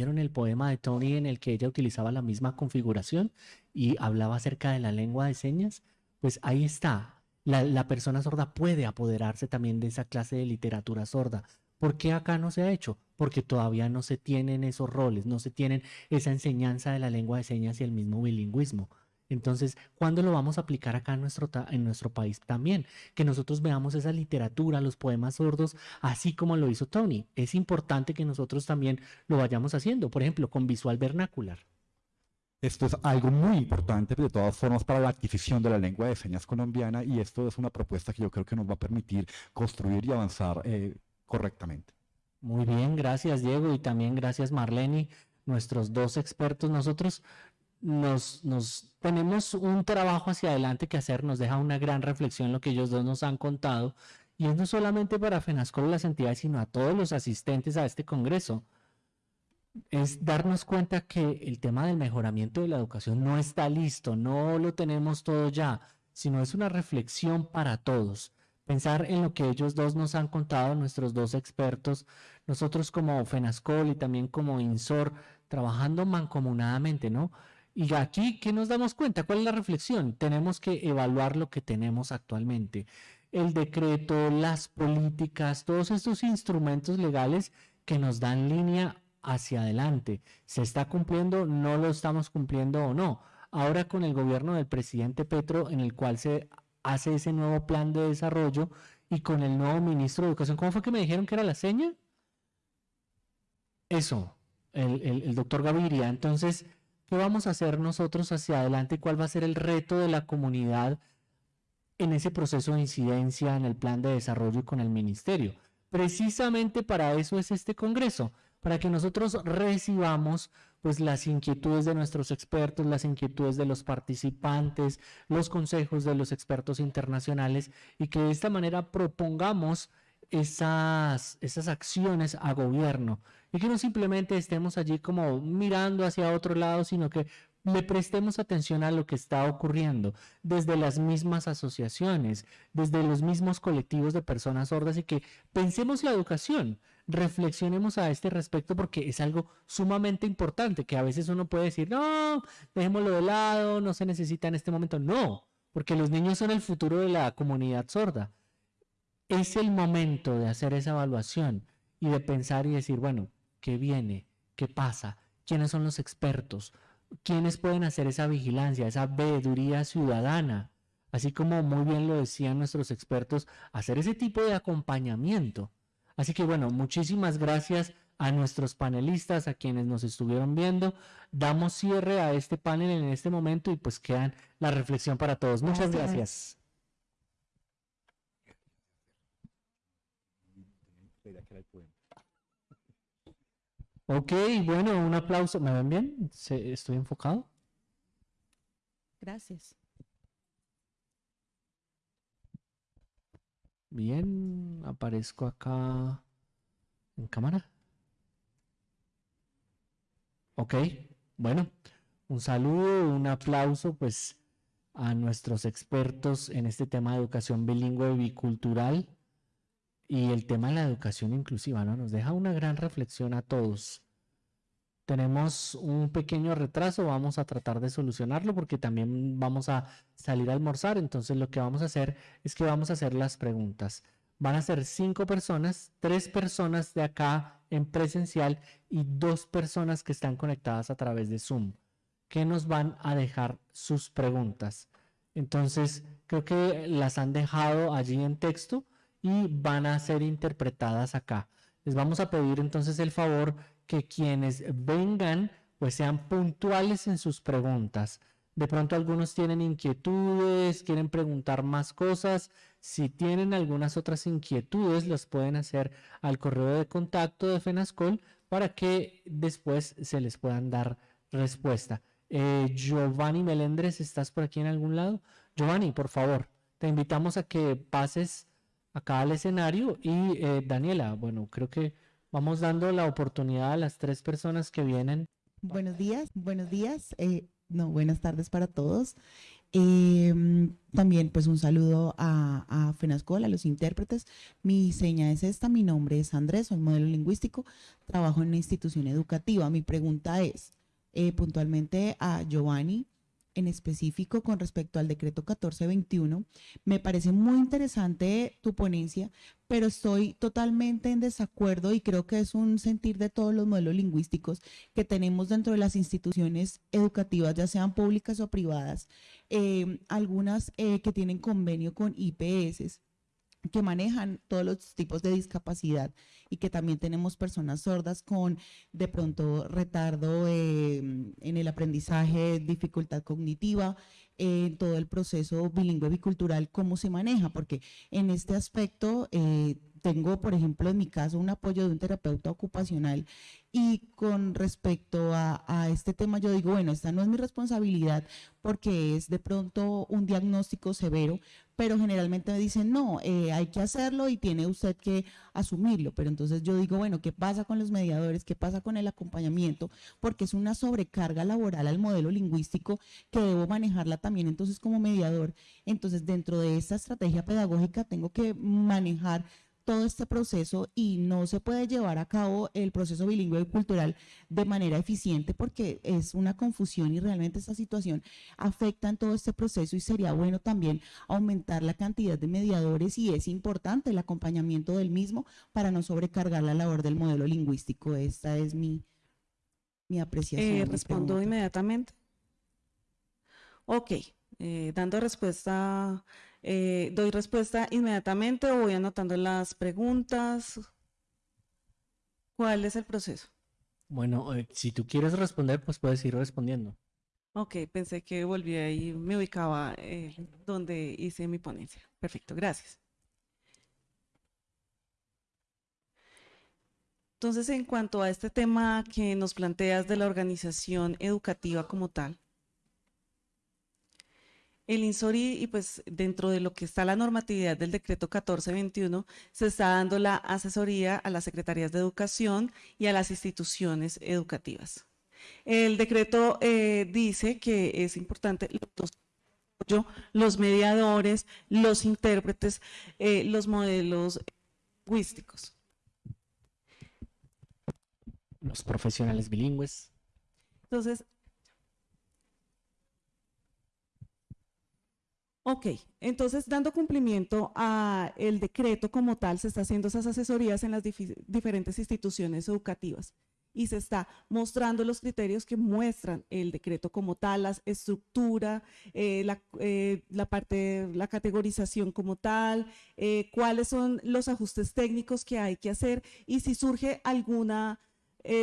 ¿Vieron el poema de Tony en el que ella utilizaba la misma configuración y hablaba acerca de la lengua de señas? Pues ahí está. La, persona sorda puede apoderarse también de esa clase de literatura sorda. ¿Por qué acá no se ha hecho? Porque todavía no se tienen esos roles, no se tienen esa enseñanza de la lengua de señas y el mismo bilingüismo. Entonces, ¿cuándo lo vamos a aplicar acá en nuestro, en nuestro país también? Que nosotros veamos esa literatura, los poemas sordos, así como lo hizo Tony. Es importante que nosotros también lo vayamos haciendo, por ejemplo, con visual vernacular. Esto es algo muy importante, de todas formas, para la adquisición de la lengua de señas colombiana y esto es una propuesta que yo creo que nos va a permitir construir y avanzar eh, correctamente. Muy bien, gracias Diego y también gracias Marlene, nuestros dos expertos. Nosotros nos, nos tenemos un trabajo hacia adelante que hacer, nos deja una gran reflexión lo que ellos dos nos han contado, y es no solamente para FENASCOL las entidades, sino a todos los asistentes a este congreso, es darnos cuenta que el tema del mejoramiento de la educación no está listo, no lo tenemos todo ya, sino es una reflexión para todos. Pensar en lo que ellos dos nos han contado, nuestros dos expertos, nosotros como FENASCOL y también como INSOR, trabajando mancomunadamente, ¿no? Y aquí, ¿qué nos damos cuenta? ¿Cuál es la reflexión? Tenemos que evaluar lo que tenemos actualmente. El decreto, las políticas, todos estos instrumentos legales que nos dan línea hacia adelante. ¿Se está cumpliendo? ¿No lo estamos cumpliendo o no? Ahora con el gobierno del presidente Petro, en el cual se hace ese nuevo plan de desarrollo y con el nuevo ministro de Educación, ¿cómo fue que me dijeron que era la seña? Eso, el, el doctor Gaviria. Entonces, ¿Qué vamos a hacer nosotros hacia adelante? ¿Cuál va a ser el reto de la comunidad en ese proceso de incidencia en el plan de desarrollo y con el ministerio? Precisamente para eso es este Congreso, para que nosotros recibamos pues las inquietudes de nuestros expertos, las inquietudes de los participantes, los consejos de los expertos internacionales y que de esta manera propongamos esas, esas acciones a gobierno y que no simplemente estemos allí como mirando hacia otro lado, sino que le prestemos atención a lo que está ocurriendo desde las mismas asociaciones, desde los mismos colectivos de personas sordas y que pensemos la educación, reflexionemos a este respecto porque es algo sumamente importante que a veces uno puede decir, no, dejémoslo de lado, no se necesita en este momento. No, porque los niños son el futuro de la comunidad sorda. Es el momento de hacer esa evaluación y de pensar y decir, bueno, ¿qué viene? ¿Qué pasa? ¿Quiénes son los expertos? ¿Quiénes pueden hacer esa vigilancia, esa veeduría ciudadana? Así como muy bien lo decían nuestros expertos, hacer ese tipo de acompañamiento. Así que bueno, muchísimas gracias a nuestros panelistas, a quienes nos estuvieron viendo. Damos cierre a este panel en este momento y pues quedan la reflexión para todos. Muchas gracias. Ok, bueno, un aplauso. ¿Me ven bien? ¿Estoy enfocado? Gracias. Bien, aparezco acá en cámara. Ok, bueno, un saludo, un aplauso pues a nuestros expertos en este tema de educación bilingüe y bicultural y el tema de la educación inclusiva, ¿no? Nos deja una gran reflexión a todos. Tenemos un pequeño retraso, vamos a tratar de solucionarlo porque también vamos a salir a almorzar, entonces lo que vamos a hacer es que vamos a hacer las preguntas. Van a ser cinco personas, tres personas de acá en presencial y dos personas que están conectadas a través de Zoom, que nos van a dejar sus preguntas. Entonces, creo que las han dejado allí en texto y van a ser interpretadas acá. Les vamos a pedir entonces el favor que quienes vengan pues sean puntuales en sus preguntas. De pronto algunos tienen inquietudes, quieren preguntar más cosas. Si tienen algunas otras inquietudes, las pueden hacer al correo de contacto de FENASCOL para que después se les puedan dar respuesta. Eh, Giovanni Melendres, ¿estás por aquí en algún lado? Giovanni, por favor, te invitamos a que pases acá al escenario. Y eh, Daniela, bueno, creo que vamos dando la oportunidad a las tres personas que vienen. Buenos días, buenos días, eh, no, buenas tardes para todos. Em, también pues un saludo a, a FENASCOL, a los intérpretes. Mi seña es esta, mi nombre es Andrés, soy modelo lingüístico, trabajo en una institución educativa. Mi pregunta es eh, puntualmente a Giovanni, en específico con respecto al decreto 1421. Me parece muy interesante tu ponencia, pero estoy totalmente en desacuerdo y creo que es un sentir de todos los modelos lingüísticos que tenemos dentro de las instituciones educativas, ya sean públicas o privadas, eh, algunas eh, que tienen convenio con IPS que manejan todos los tipos de discapacidad y que también tenemos personas sordas con de pronto retardo eh, en el aprendizaje, dificultad cognitiva, en todo el proceso bilingüe bicultural, cómo se maneja, porque en este aspecto eh, tengo, por ejemplo, en mi caso, un apoyo de un terapeuta ocupacional y con respecto a, este tema, yo digo, bueno, esta no es mi responsabilidad porque es de pronto un diagnóstico severo, pero generalmente me dicen, no, eh, hay que hacerlo y tiene usted que asumirlo. Pero entonces yo digo, bueno, ¿qué pasa con los mediadores? ¿Qué pasa con el acompañamiento? Porque es una sobrecarga laboral al modelo lingüístico que debo manejarla también entonces como mediador. Entonces, dentro de esta estrategia pedagógica tengo que manejar todo este proceso y no se puede llevar a cabo el proceso bilingüe y cultural de manera eficiente porque es una confusión y realmente esta situación afecta en todo este proceso y sería bueno también aumentar la cantidad de mediadores y es importante el acompañamiento del mismo para no sobrecargar la labor del modelo lingüístico. Esta es mi, mi apreciación. Eh, respondo inmediatamente. Ok, eh, dando respuesta eh, ¿Doy respuesta inmediatamente o voy anotando las preguntas? ¿Cuál es el proceso? Bueno, eh, si tú quieres responder, pues puedes ir respondiendo. Ok, pensé que volví ahí, me ubicaba eh, donde hice mi ponencia. Perfecto, gracias. Entonces, en cuanto a este tema que nos planteas de la organización educativa como tal, el INSORI, y pues dentro de lo que está la normatividad del decreto 1421, se está dando la asesoría a las secretarías de educación y a las instituciones educativas. El decreto eh, dice que es importante los, los mediadores, los intérpretes, eh, los modelos lingüísticos. Los profesionales bilingües. Entonces, ok, entonces dando cumplimiento a el decreto como tal, se está haciendo esas asesorías en las diferentes instituciones educativas. Y se está mostrando los criterios que muestran el decreto como tal, la estructura, eh, eh, la, parte, la categorización como tal, eh, cuáles son los ajustes técnicos que hay que hacer y si surge alguna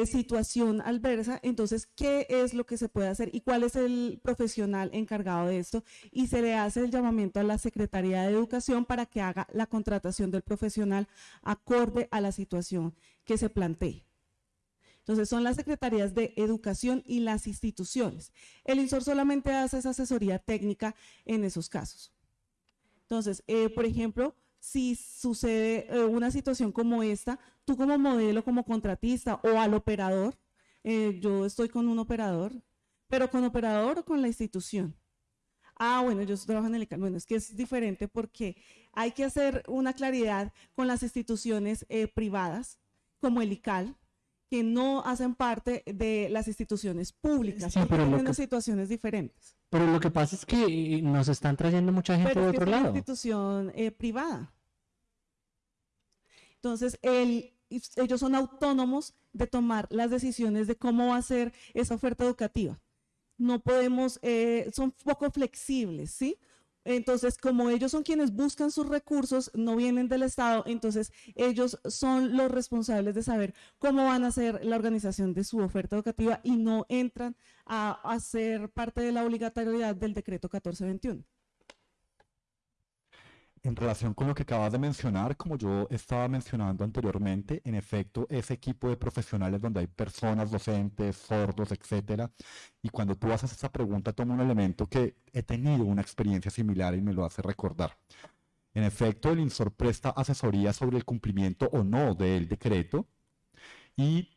situación adversa, entonces qué es lo que se puede hacer y cuál es el profesional encargado de esto y se le hace el llamamiento a la Secretaría de Educación para que haga la contratación del profesional acorde a la situación que se plantee. Entonces, son las secretarías de educación y las instituciones. El INSOR solamente hace esa asesoría técnica en esos casos. Entonces, eh, por ejemplo, si sucede eh, una situación como esta, tú como modelo, como contratista o al operador, eh, yo estoy con un operador, pero con operador o con la institución. Ah, bueno, yo trabajo en el ICAL. Bueno, es que es diferente porque hay que hacer una claridad con las instituciones privadas, como el ICAL, que no hacen parte de las instituciones públicas, sí, pero tienen situaciones diferentes. Pero lo que pasa es que eh, nos están trayendo mucha gente de otro es lado. Una institución eh, privada. Entonces, ellos son autónomos de tomar las decisiones de cómo va a ser esa oferta educativa. No podemos, eh, son poco flexibles, ¿sí? Entonces, como ellos son quienes buscan sus recursos, no vienen del Estado, entonces ellos son los responsables de saber cómo van a hacer la organización de su oferta educativa y no entran a, a ser parte de la obligatoriedad del decreto 1421 en relación con lo que acabas de mencionar, como yo estaba mencionando anteriormente, en efecto, ese equipo de profesionales donde hay personas docentes, sordos, etcétera, y cuando tú haces esa pregunta, toma un elemento que he tenido una experiencia similar y me lo hace recordar. En efecto, el INSOR presta asesoría sobre el cumplimiento o no del decreto y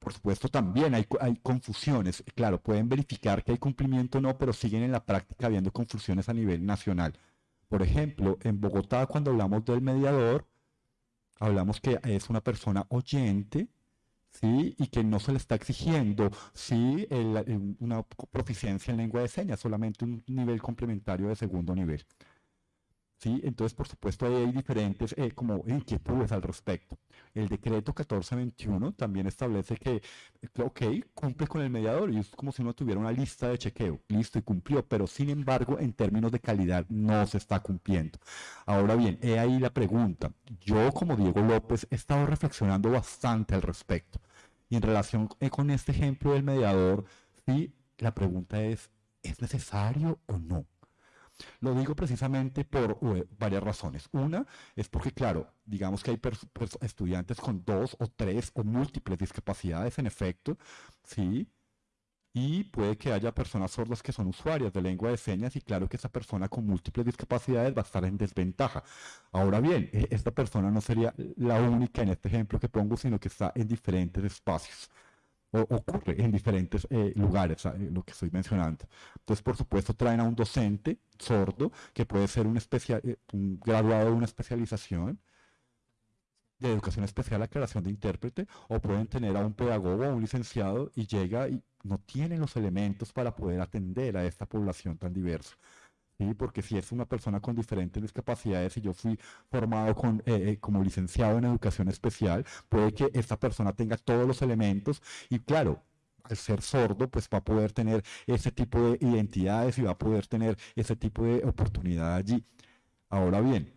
por supuesto, también hay, hay, confusiones. Claro, pueden verificar que hay cumplimiento o no, pero siguen en la práctica habiendo confusiones a nivel nacional. Por ejemplo, en Bogotá cuando hablamos del mediador, hablamos que es una persona oyente, ¿sí? Y que no se le está exigiendo, sí, una proficiencia en lengua de señas, solamente un nivel complementario de segundo nivel. ¿Sí? Entonces, por supuesto, hay diferentes eh, como inquietudes al respecto. El decreto 1421 también establece que, ok, cumple con el mediador y es como si uno tuviera una lista de chequeo, listo y cumplió, pero sin embargo, en términos de calidad no se está cumpliendo. Ahora bien, he ahí la pregunta. Yo, como Diego López, he estado reflexionando bastante al respecto. Y en relación eh, con este ejemplo del mediador, sí, la pregunta es, ¿es necesario o no? Lo digo precisamente por varias razones. Una es porque, claro, digamos que hay estudiantes con dos o tres o múltiples discapacidades, en efecto, ¿sí? Y puede que haya personas sordas que son usuarias de lengua de señas y claro que esa persona con múltiples discapacidades va a estar en desventaja. Ahora bien, e, esta persona no sería la única en este ejemplo que pongo, sino que está en diferentes espacios ocurre en diferentes eh, lugares, lo que estoy mencionando. Entonces, por supuesto, traen a un docente sordo, que puede ser un, eh, un graduado de una especialización de educación especial a creación de intérprete, o pueden tener a un pedagogo o un licenciado y llega y no tiene los elementos para poder atender a esta población tan diversa. ¿Sí? porque si es una persona con diferentes discapacidades y yo fui formado con, eh, eh, como licenciado en educación especial, puede que esta persona tenga todos los elementos y claro, al ser sordo, pues va a poder tener ese tipo de identidades y va a poder tener ese tipo de oportunidad allí. Ahora bien,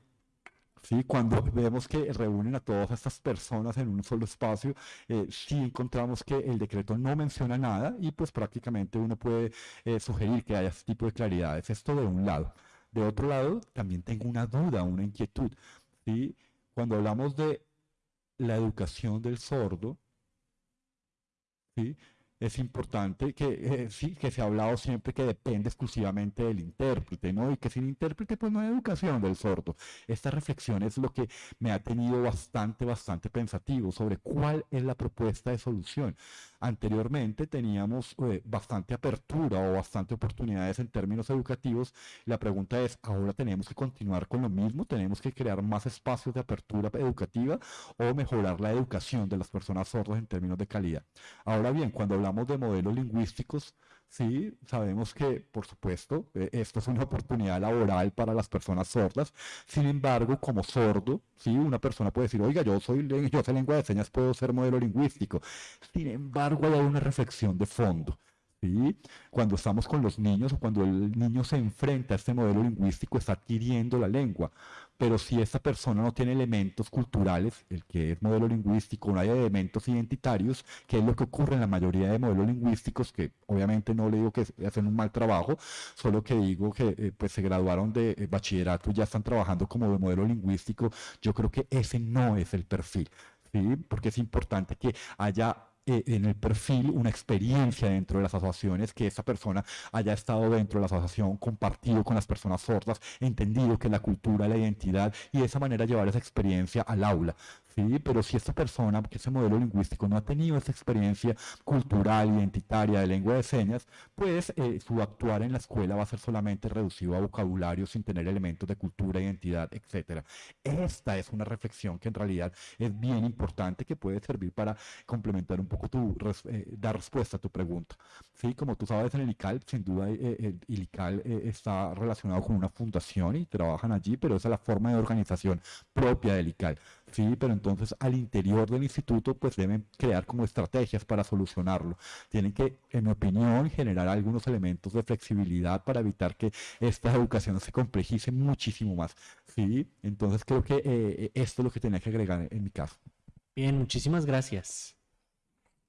¿sí? Cuando vemos que reúnen a todas estas personas en un solo espacio, eh, sí encontramos que el decreto no menciona nada y pues prácticamente uno puede eh, sugerir que haya este tipo de claridades. Esto de un lado. De otro lado, también tengo una duda, una inquietud. ¿sí? Cuando hablamos de la educación del sordo, ¿sí? Es importante que eh, que se ha hablado siempre que depende exclusivamente del intérprete, ¿no? Y que sin intérprete pues no hay educación del sordo. Esta reflexión es lo que me ha tenido bastante, bastante pensativo sobre cuál es la propuesta de solución. Anteriormente teníamos eh, bastante apertura o bastante oportunidades en términos educativos. La pregunta es, ¿ahora tenemos que continuar con lo mismo? ¿Tenemos que crear más espacios de apertura educativa o mejorar la educación de las personas sordas en términos de calidad? Ahora bien, cuando hablamos de modelos lingüísticos, Sí, sabemos que, por supuesto, eh, esto es una oportunidad laboral para las personas sordas. Sin embargo, como sordo, sí, una persona puede decir, oiga, yo soy, yo sé lengua de señas, puedo ser modelo lingüístico. Sin embargo, hay una reflexión de fondo. ¿sí? Cuando estamos con los niños o cuando el niño se enfrenta a este modelo lingüístico, está adquiriendo la lengua. Pero si esa persona no tiene elementos culturales, el que es modelo lingüístico, no hay elementos identitarios, que es lo que ocurre en la mayoría de modelos lingüísticos, que obviamente no le digo que hacen un mal trabajo, solo que digo que eh, pues se graduaron de eh, bachillerato y ya están trabajando como de modelo lingüístico, yo creo que ese no es el perfil. ¿Sí? porque es importante que haya eh, en el perfil una experiencia dentro de las asociaciones, que esa persona haya estado dentro de la asociación, compartido con las personas sordas, entendido que la cultura, la identidad y de esa manera llevar esa experiencia al aula. ¿Sí? Pero si esta persona, que ese modelo lingüístico no ha tenido esa experiencia cultural, identitaria de lengua de señas, pues eh, su actuar en la escuela va a ser solamente reducido a vocabulario sin tener elementos de cultura, identidad, etc. Esta es una reflexión que en realidad es bien importante que puede servir para complementar un poco tu, eh, dar respuesta a tu pregunta. Sí, como tú sabes en el ICAL, sin duda eh, el ICAL está relacionado con una fundación y trabajan allí, pero esa es la forma de organización propia del ICAL. Sí, pero entonces al interior del instituto pues deben crear como estrategias para solucionarlo. Tienen que, en mi opinión, generar algunos elementos de flexibilidad para evitar que esta educación se complejice muchísimo más. Sí, entonces creo que eh, esto es lo que tenía que agregar en mi caso. Bien, muchísimas gracias.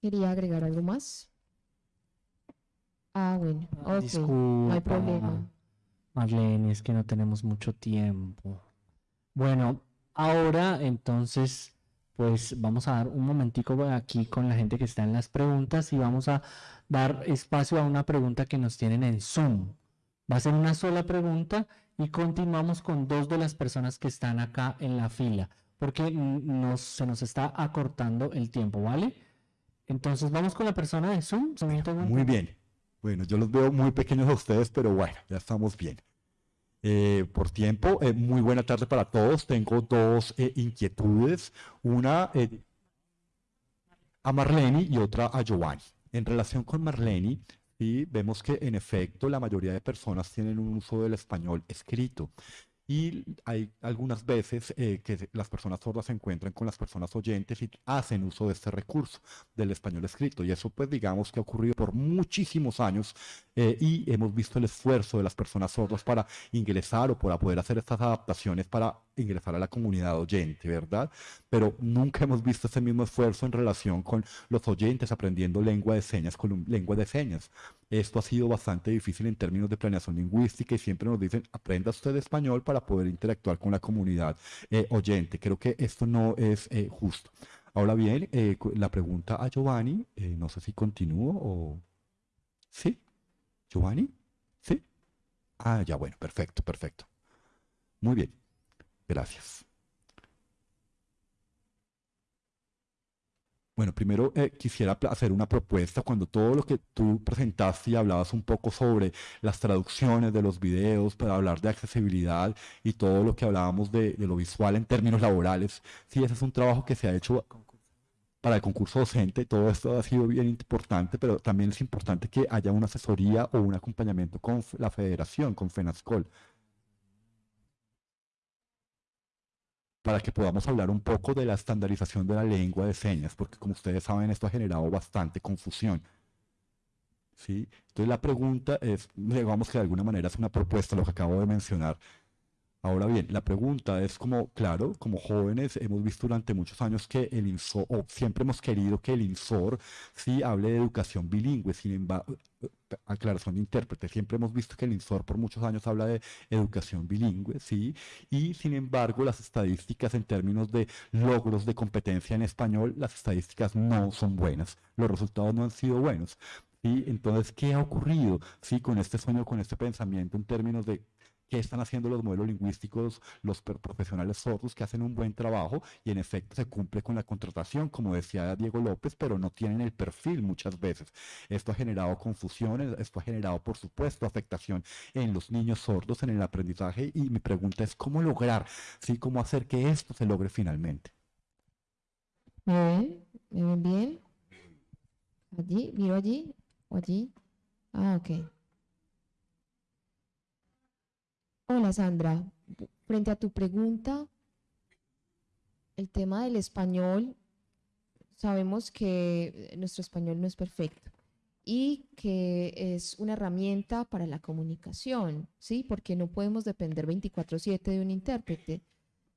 Quería agregar algo más. Ah, bueno, ok, no hay problema. Marlene, es que no tenemos mucho tiempo. Bueno, Ahora, entonces, pues vamos a dar un momentico aquí con la gente que está en las preguntas y vamos a dar espacio a una pregunta que nos tienen en Zoom. Va a ser una sola pregunta y continuamos con dos de las personas que están acá en la fila, porque nos, se nos está acortando el tiempo, ¿vale? Entonces vamos con la persona de Zoom. Muy bien. Bueno, yo los veo muy pequeños a ustedes, pero bueno, ya estamos bien. Eh, por tiempo. Eh, muy buena tarde para todos. Tengo dos eh, inquietudes. Una a Marlene y otra a Giovanni. En relación con Marlene, sí, vemos que en efecto la mayoría de personas tienen un uso del español escrito. Y hay algunas veces eh, que las personas sordas se encuentran con las personas oyentes y hacen uso de este recurso del español escrito. Y eso pues digamos que ha ocurrido por muchísimos años eh, y hemos visto el esfuerzo de las personas sordas para ingresar o para poder hacer estas adaptaciones para ingresar a la comunidad oyente, ¿verdad? Pero nunca hemos visto ese mismo esfuerzo en relación con los oyentes aprendiendo lengua de señas con lengua de señas. Esto ha sido bastante difícil en términos de planeación lingüística y siempre nos dicen, aprenda usted español para poder interactuar con la comunidad eh, oyente. Creo que esto no es eh, justo. Ahora bien, eh, la pregunta a Giovanni, no sé si continúo o... ¿Sí? ¿Giovanni? ¿Sí? Ah, ya, bueno, perfecto, perfecto. Muy bien. Gracias. Bueno, primero eh, quisiera hacer una propuesta. Cuando todo lo que tú presentaste y hablabas un poco sobre las traducciones de los videos, para hablar de accesibilidad y todo lo que hablábamos de, lo visual en términos laborales, sí, ese es un trabajo que se ha hecho para el concurso docente. Todo esto ha sido bien importante, pero también es importante que haya una asesoría o un acompañamiento con la federación, con FENASCOL. Para que podamos hablar un poco de la estandarización de la lengua de señas, porque como ustedes saben esto ha generado bastante confusión. ¿Sí? Entonces la pregunta es, digamos que de alguna manera es una propuesta lo que acabo de mencionar, Ahora bien, la pregunta es como, claro, como jóvenes hemos visto durante muchos años que el INSOR, o siempre hemos querido que el INSOR sí hable de educación bilingüe, sin embargo, aclaración de intérprete, siempre hemos visto que el INSOR por muchos años habla de educación bilingüe, sí, y sin embargo las estadísticas en términos de logros de competencia en español, las estadísticas no son buenas, los resultados no han sido buenos. ¿sí? Entonces, ¿qué ha ocurrido sí, con este sueño, con este pensamiento en términos de qué están haciendo los modelos lingüísticos, los profesionales sordos que hacen un buen trabajo y en efecto se cumple con la contratación, como decía Diego López, pero no tienen el perfil muchas veces. Esto ha generado confusiones, esto ha generado, por supuesto, afectación en los niños sordos, en el aprendizaje y mi pregunta es cómo lograr, ¿sí? cómo hacer que esto se logre finalmente. ¿Me ven? bien? ¿Allí? ¿Miro allí? ¿O allí? Ah, ok. Hola Sandra, frente a tu pregunta, el tema del español, sabemos que nuestro español no es perfecto y que es una herramienta para la comunicación, ¿sí? Porque no podemos depender 24/7 de un intérprete.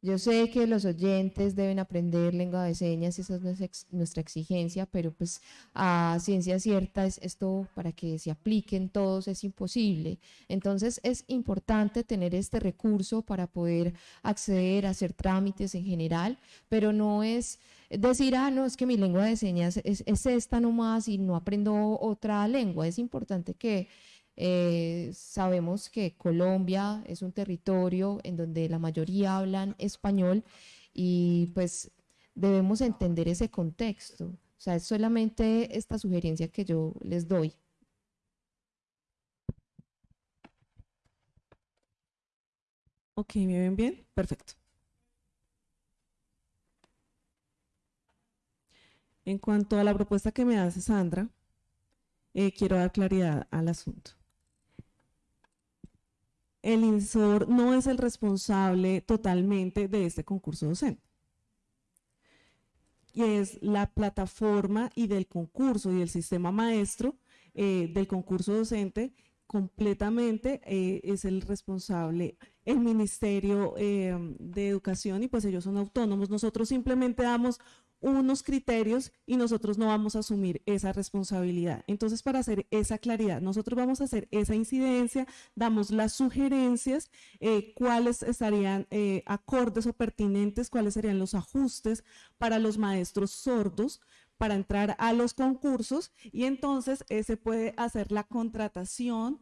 Yo sé que los oyentes deben aprender lengua de señas, esa es nuestra exigencia, pero pues a ciencia cierta es esto para que se apliquen todos es imposible. Entonces es importante tener este recurso para poder acceder a hacer trámites en general, pero no es decir, ah, no, es que mi lengua de señas es, es esta nomás y no aprendo otra lengua. Es importante que eh, sabemos que Colombia es un territorio en donde la mayoría hablan español y pues debemos entender ese contexto. O sea, es solamente esta sugerencia que yo les doy. Ok, ¿me ven bien? Perfecto. En cuanto a la propuesta que me hace Sandra, eh, quiero dar claridad al asunto el INSOR no es el responsable totalmente de este concurso docente. Y es la plataforma y del concurso y del sistema maestro eh, del concurso docente completamente eh, es el responsable el Ministerio eh, de Educación y pues ellos son autónomos. Nosotros simplemente damos unos criterios y nosotros no vamos a asumir esa responsabilidad. Entonces, para hacer esa claridad, nosotros vamos a hacer esa incidencia, damos las sugerencias, eh, cuáles estarían eh, acordes o pertinentes, cuáles serían los ajustes para los maestros sordos, para entrar a los concursos y entonces eh, se puede hacer la contratación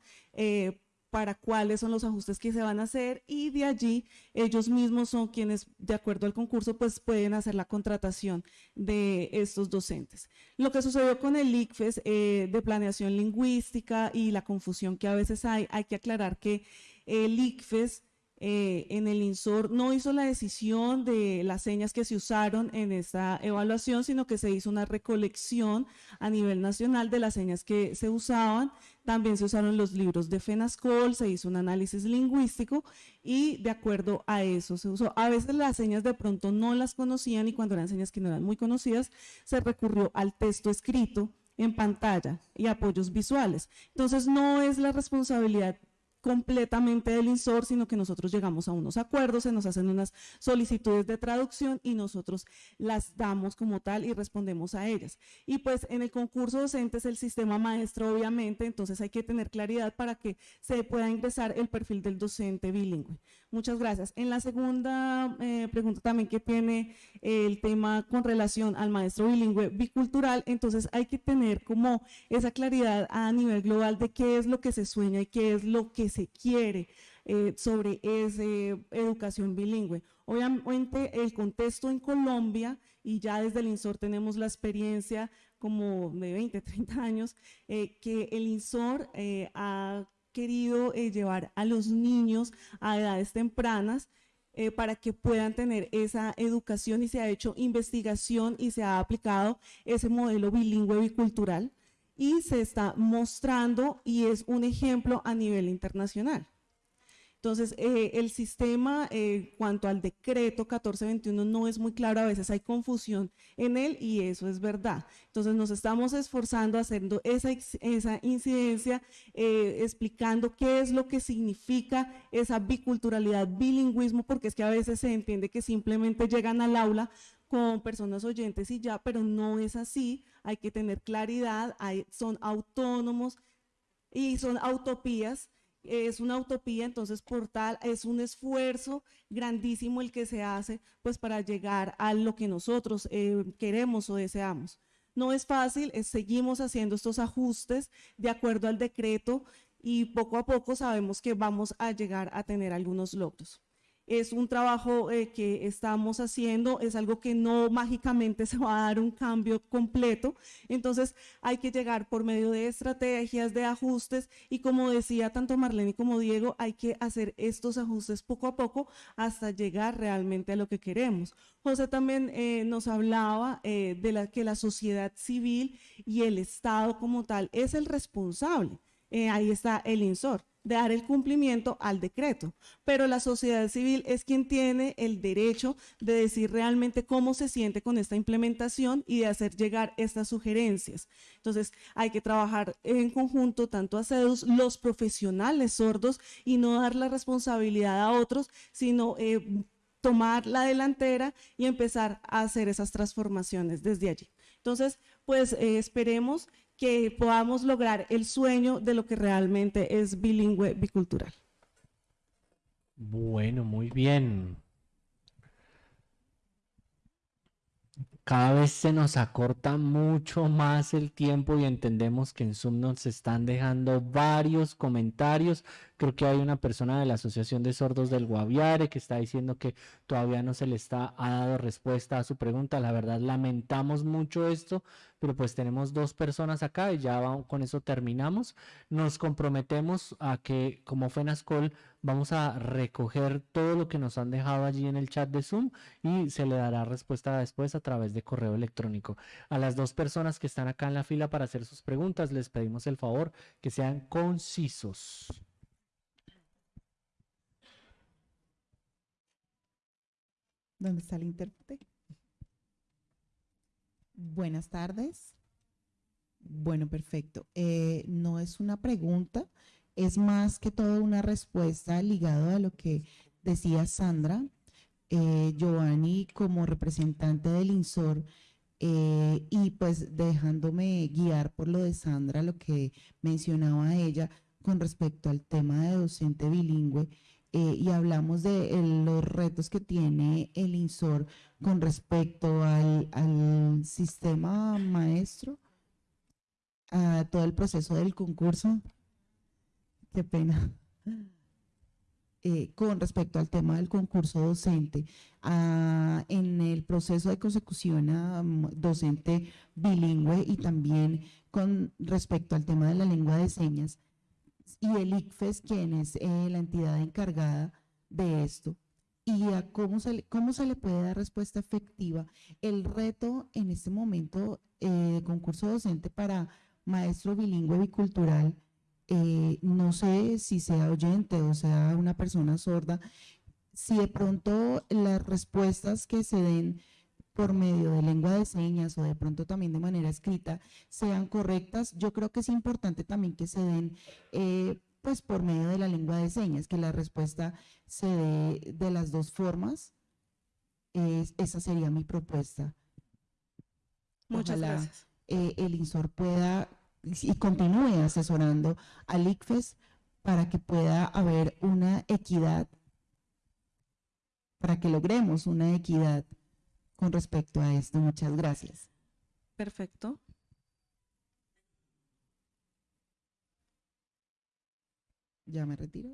para cuáles son los ajustes que se van a hacer y de allí ellos mismos son quienes, de acuerdo al concurso, pues pueden hacer la contratación de estos docentes. Lo que sucedió con el ICFES eh, de planeación lingüística y la confusión que a veces hay, hay que aclarar que el ICFES eh, en el INSOR no hizo la decisión de las señas que se usaron en esta evaluación, sino que se hizo una recolección a nivel nacional de las señas que se usaban. También se usaron los libros de FENASCOL, se hizo un análisis lingüístico y de acuerdo a eso se usó. A veces las señas de pronto no las conocían y cuando eran señas que no eran muy conocidas, se recurrió al texto escrito en pantalla y apoyos visuales. Entonces no es la responsabilidad completamente del INSOR, sino que nosotros llegamos a unos acuerdos, se nos hacen unas solicitudes de traducción y nosotros las damos como tal y respondemos a ellas. Y pues en el concurso docente es el sistema maestro, obviamente, entonces hay que tener claridad para que se pueda ingresar el perfil del docente bilingüe. Muchas gracias. En la segunda eh, pregunta también que tiene el tema con relación al maestro bilingüe bicultural, entonces hay que tener como esa claridad a nivel global de qué es lo que se sueña y qué es lo que se quiere eh, sobre esa educación bilingüe. Obviamente el contexto en Colombia y ya desde el INSOR tenemos la experiencia como de 20, 30 años, eh, que el INSOR ha querido eh, llevar a los niños a edades tempranas eh, para que puedan tener esa educación y se ha hecho investigación y se ha aplicado ese modelo bilingüe bicultural y se está mostrando y es un ejemplo a nivel internacional. Entonces, eh, el sistema, eh, cuanto al decreto 1421, no es muy claro, a veces hay confusión en él y eso es verdad. Entonces, nos estamos esforzando haciendo esa, esa incidencia, eh, explicando qué es lo que significa esa biculturalidad, bilingüismo, porque es que a veces se entiende que simplemente llegan al aula con personas oyentes y ya, pero no es así, hay que tener claridad, hay, son autónomos y son utopías es una utopía, entonces por tal es un esfuerzo grandísimo el que se hace pues para llegar a lo que nosotros eh, queremos o deseamos. No es fácil, seguimos haciendo estos ajustes de acuerdo al decreto y poco a poco sabemos que vamos a llegar a tener algunos logros. Es un trabajo eh, que estamos haciendo, es algo que no mágicamente se va a dar un cambio completo, entonces hay que llegar por medio de estrategias, de ajustes y como decía tanto Marlene como Diego, hay que hacer estos ajustes poco a poco hasta llegar realmente a lo que queremos. José también eh, nos hablaba eh, de la, que la sociedad civil y el Estado como tal es el responsable. Ahí está el INSOR de dar el cumplimiento al decreto, pero la sociedad civil es quien tiene el derecho de decir realmente cómo se siente con esta implementación y de hacer llegar estas sugerencias. Entonces, hay que trabajar en conjunto, tanto a CEDUS, los profesionales sordos, y no dar la responsabilidad a otros, sino eh, tomar la delantera y empezar a hacer esas transformaciones desde allí. Entonces, pues eh, esperemos que podamos lograr el sueño de lo que realmente es bilingüe bicultural. Bueno, muy bien. Cada vez se nos acorta mucho más el tiempo y entendemos que en Zoom nos están dejando varios comentarios. Creo que hay una persona de la Asociación de Sordos del Guaviare que está diciendo que todavía no se le está ha dado respuesta a su pregunta. La verdad lamentamos mucho esto, pero pues tenemos dos personas acá y ya con eso terminamos. Nos comprometemos a que como FENASCOL vamos a recoger todo lo que nos han dejado allí en el chat de Zoom y se le dará respuesta después a través de correo electrónico. A las dos personas que están acá en la fila para hacer sus preguntas les pedimos el favor que sean concisos. ¿Dónde está el intérprete? Buenas tardes. Bueno, perfecto. Eh, no es una pregunta, es más que todo una respuesta ligada a lo que decía Sandra. Eh, Giovanni como representante del INSOR eh, y pues dejándome guiar por lo de Sandra, lo que mencionaba ella con respecto al tema de docente bilingüe. Eh, y hablamos de los retos que tiene el INSOR con respecto al, sistema maestro, a todo el proceso del concurso. Qué pena. Eh, con respecto al tema del concurso docente, en el proceso de consecución a mm, docente bilingüe y también con respecto al tema de la lengua de señas, y el ICFES, quien es eh, la entidad encargada de esto, y a cómo se, le, cómo se le puede dar respuesta efectiva. El reto en este momento eh, de concurso docente para maestro bilingüe bicultural, eh, no sé si sea oyente o sea una persona sorda, si de pronto las respuestas que se den por medio de lengua de señas o de pronto también de manera escrita sean correctas. Yo creo que es importante también que se den eh, pues por medio de la lengua de señas, que la respuesta se dé de las dos formas. esa sería mi propuesta. Muchas gracias. Eh, el INSOR pueda y continúe asesorando al ICFES para que pueda haber una equidad, para que logremos una equidad con respecto a esto. Muchas gracias. Perfecto. Ya me retiro.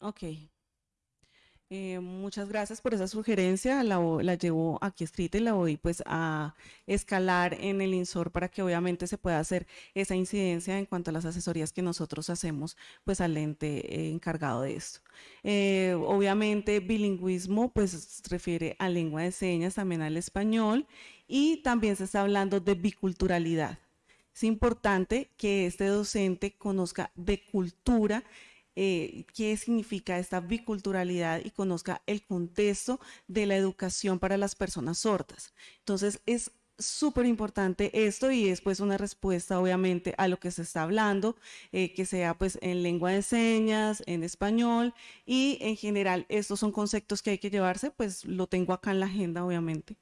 Ok. Eh, muchas gracias por esa sugerencia, la, la, llevo aquí escrita y la voy pues a escalar en el INSOR para que obviamente se pueda hacer esa incidencia en cuanto a las asesorías que nosotros hacemos pues al ente eh, encargado de esto. Eh, obviamente bilingüismo pues refiere a lengua de señas, también al español y también se está hablando de biculturalidad. Es importante que este docente conozca de cultura eh, qué significa esta biculturalidad y conozca el contexto de la educación para las personas sordas. Entonces, es súper importante esto y es pues una respuesta obviamente a lo que se está hablando, eh, que sea pues en lengua de señas, en español y en general estos son conceptos que hay que llevarse, pues lo tengo acá en la agenda obviamente.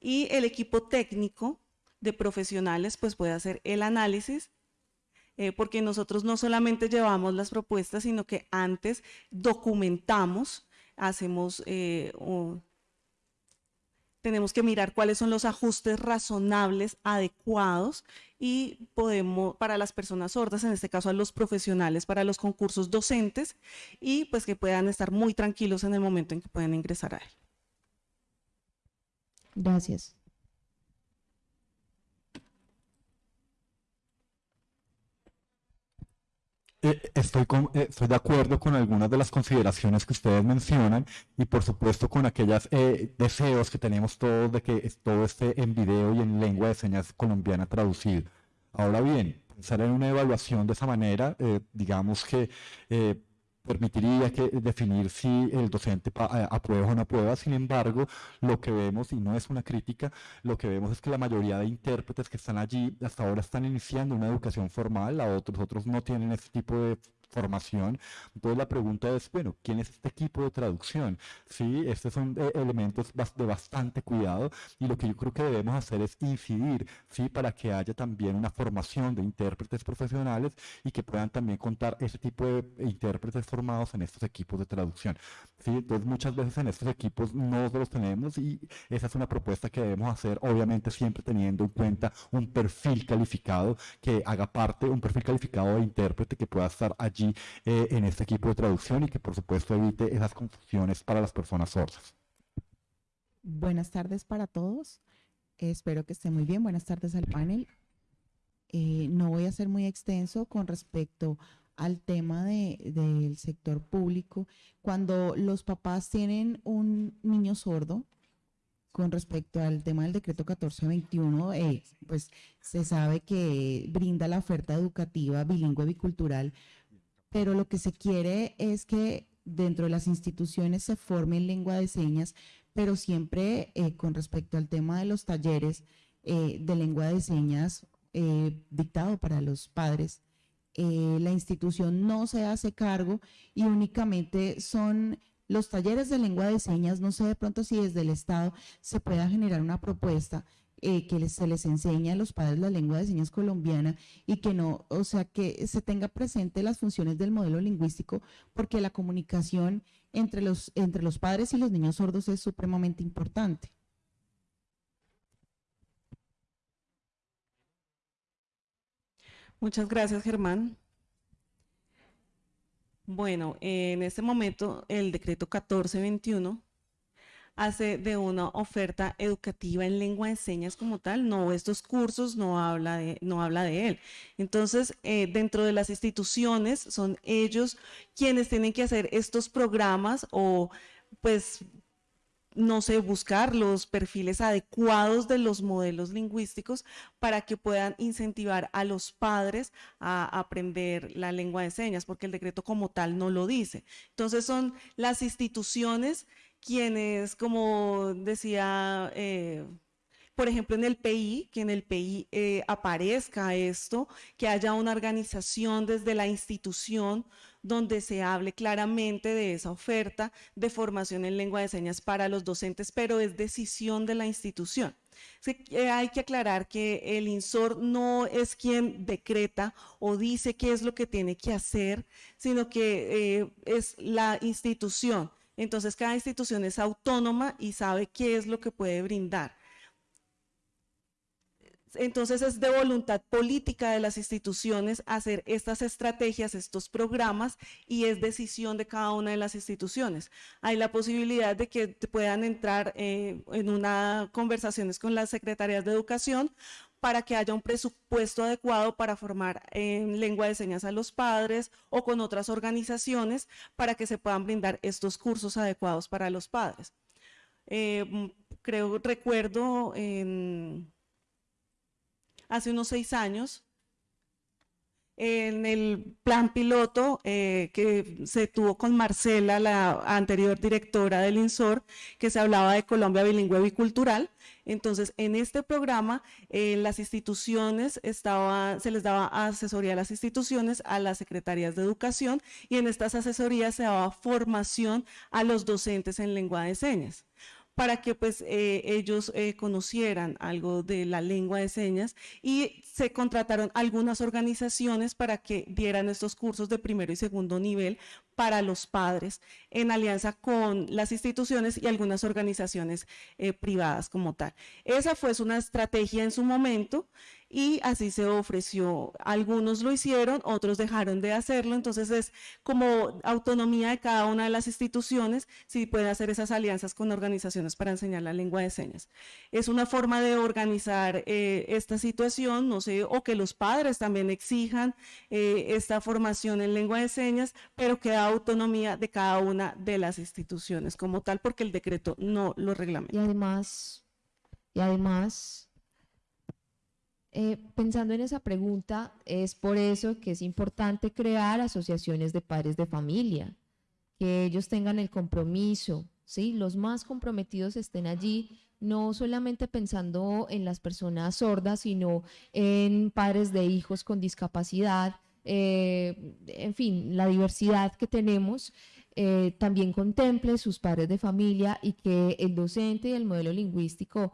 Y el equipo técnico de profesionales pues puede hacer el análisis eh, porque nosotros no solamente llevamos las propuestas, sino que antes documentamos, hacemos, eh, tenemos que mirar cuáles son los ajustes razonables, adecuados y podemos, para las personas sordas, en este caso a los profesionales, para los concursos docentes y pues que puedan estar muy tranquilos en el momento en que puedan ingresar a él. Gracias. Estoy, con- eh, estoy de acuerdo con algunas de las consideraciones que ustedes mencionan y por supuesto con aquellos deseos que tenemos todos de que todo esté en video y en lengua de señas colombiana traducido. Ahora bien, pensar en una evaluación de esa manera, eh, digamos que eh, permitiría que definir si el docente a- aprueba o no aprueba. Sin embargo, lo que vemos, y no es una crítica, lo que vemos es que la mayoría de intérpretes que están allí hasta ahora están iniciando una educación formal, a otros, otros no tienen ese tipo de formación. Entonces la pregunta es, bueno, ¿quién es este equipo de traducción? Sí, estos son eh, elementos de bastante cuidado y lo que yo creo que debemos hacer es incidir, sí, para que haya también una formación de intérpretes profesionales y que puedan también contar ese tipo de intérpretes formados en estos equipos de traducción. Sí, entonces muchas veces en estos equipos no los tenemos y esa es una propuesta que debemos hacer, obviamente siempre teniendo en cuenta un perfil calificado que haga parte, un perfil calificado de intérprete que pueda estar allí eh, en este equipo de traducción y que por supuesto evite esas confusiones para las personas sordas. Buenas tardes para todos. Espero que estén muy bien. Buenas tardes al panel. Eh, no voy a ser muy extenso con respecto al tema de- del sector público. Cuando los papás tienen un niño sordo, con respecto al tema del decreto 1421, eh, pues se sabe que brinda la oferta educativa bilingüe bicultural, pero lo que se quiere es que dentro de las instituciones se forme en lengua de señas, pero siempre eh, con respecto al tema de los talleres eh, de lengua de señas eh, dictado para los padres, la institución no se hace cargo y únicamente son los talleres de lengua de señas, no sé de pronto si desde el Estado se pueda generar una propuesta eh, que se les enseñe a los padres la lengua de señas colombiana y que no, o sea, que se tenga presente las funciones del modelo lingüístico, porque la comunicación entre los, entre los padres y los niños sordos es supremamente importante. Muchas gracias, Germán. Bueno, en este momento el decreto 1421 hace de una oferta educativa en lengua de señas como tal, no estos cursos no habla de, no habla de él. Entonces, eh, dentro de las instituciones son ellos quienes tienen que hacer estos programas o pues no sé, buscar los perfiles adecuados de los modelos lingüísticos para que puedan incentivar a los padres a aprender la lengua de señas, porque el decreto como tal no lo dice. Entonces son las instituciones quienes, como decía, eh, por ejemplo, en el PI, que en el PI eh, aparezca esto, que haya una organización desde la institución donde se hable claramente de esa oferta de formación en lengua de señas para los docentes, pero es decisión de la institución. Eh, hay que aclarar que el INSOR no es quien decreta o dice qué es lo que tiene que hacer, sino que es la institución. Entonces, cada institución es autónoma y sabe qué es lo que puede brindar. Entonces es de voluntad política de las instituciones hacer estas estrategias, estos programas y es decisión de cada una de las instituciones. Hay la posibilidad de que puedan entrar eh, en una conversaciones con las secretarías de educación para que haya un presupuesto adecuado para formar en lengua de señas a los padres o con otras organizaciones para que se puedan brindar estos cursos adecuados para los padres. Eh, creo, recuerdo hace unos seis años, en el plan piloto eh, que se tuvo con Marcela, la anterior directora del INSOR, que se hablaba de Colombia bilingüe bicultural. Entonces, en este programa, eh, las instituciones se les daba asesoría a las instituciones, a las secretarías de educación, y en estas asesorías se daba formación a los docentes en lengua de señas para que pues eh, ellos eh, conocieran algo de la lengua de señas y se contrataron algunas organizaciones para que dieran estos cursos de primero y segundo nivel para los padres en alianza con las instituciones y algunas organizaciones eh, privadas como tal. Esa fue una estrategia en su momento y así se ofreció. Algunos lo hicieron, otros dejaron de hacerlo, entonces es como autonomía de cada una de las instituciones si pueden hacer esas alianzas con organizaciones para enseñar la lengua de señas. Es una forma de organizar eh, esta situación, no sé, o que los padres también exijan eh, esta formación en lengua de señas, pero que da autonomía de cada una de las instituciones como tal, porque el decreto no lo reglamenta. Y además, y además eh, pensando en esa pregunta, es por eso que es importante crear asociaciones de padres de familia, que ellos tengan el compromiso, ¿sí? Los más comprometidos estén allí, no solamente pensando en las personas sordas, sino en padres de hijos con discapacidad, eh, en fin, la diversidad que tenemos. Eh, también contemple sus padres de familia y que el docente y el modelo lingüístico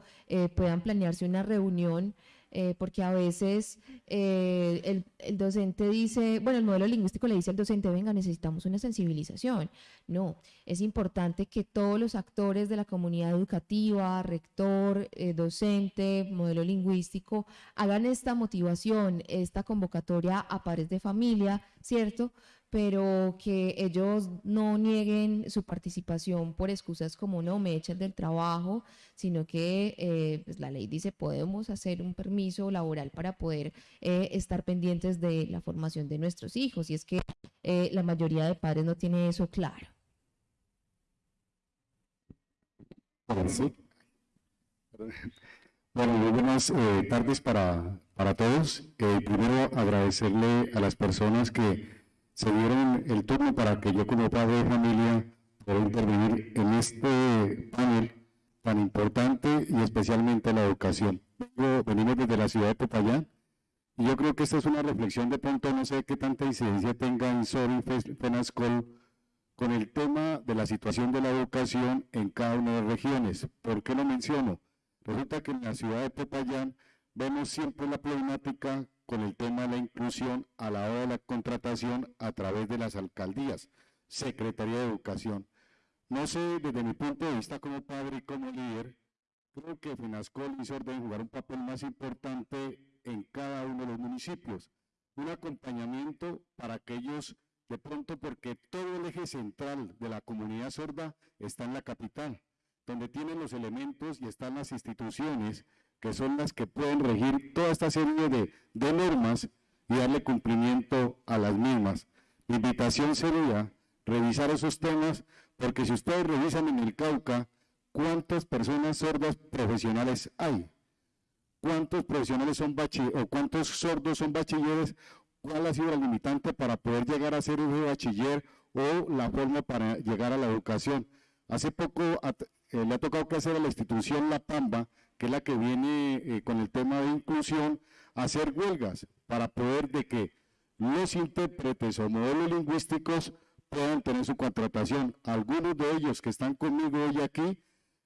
puedan planearse una reunión eh, porque a veces eh, el, docente dice, bueno, el modelo lingüístico le dice al docente, venga, necesitamos una sensibilización. No, es importante que todos los actores de la comunidad educativa, rector, eh, docente, modelo lingüístico, hagan esta motivación, esta convocatoria a pares de familia, ¿cierto? Pero que ellos no nieguen su participación por excusas como no me echan del trabajo, sino que eh, pues la ley dice podemos hacer un permiso laboral para poder eh, estar pendientes de la formación de nuestros hijos y es que eh, la mayoría de padres no tiene eso claro. Bueno, muy buenas tardes para, para todos. primero agradecerle a las personas que se dieron el turno para que yo como padre de familia pueda intervenir en este panel tan importante y especialmente la educación. venimos desde la ciudad de Popayán y yo creo que esta es una reflexión de pronto, no sé qué tanta incidencia tenga en SOR y FENASCOL con el tema de la situación de la educación en cada una de las regiones. ¿Por qué lo menciono? Resulta que en la ciudad de Popayán vemos siempre la problemática con el tema de la inclusión a la hora de la contratación a través de las alcaldías, Secretaría de Educación. No sé, desde mi punto de vista como padre y como líder, creo que FENASCOL y SOR deben jugar un papel más importante en cada uno de los municipios. Un acompañamiento para aquellos, de pronto porque todo el eje central de la comunidad sorda está en la capital, donde tienen los elementos y están las instituciones que son las que pueden regir toda esta serie de, normas y darle cumplimiento a las mismas. Mi invitación sería revisar esos temas, porque si ustedes revisan en el Cauca, ¿cuántas personas sordas profesionales hay? ¿Cuántos profesionales son bachilleres o cuántos sordos son bachilleres? ¿Cuál ha sido el limitante para poder llegar a ser un bachiller o la forma para llegar a la educación? Hace poco eh, le ha tocado que hacer a la institución La Pamba que es la que viene eh, con el tema de inclusión, hacer huelgas para poder de que los intérpretes o modelos lingüísticos puedan tener su contratación. Algunos de ellos que están conmigo hoy aquí,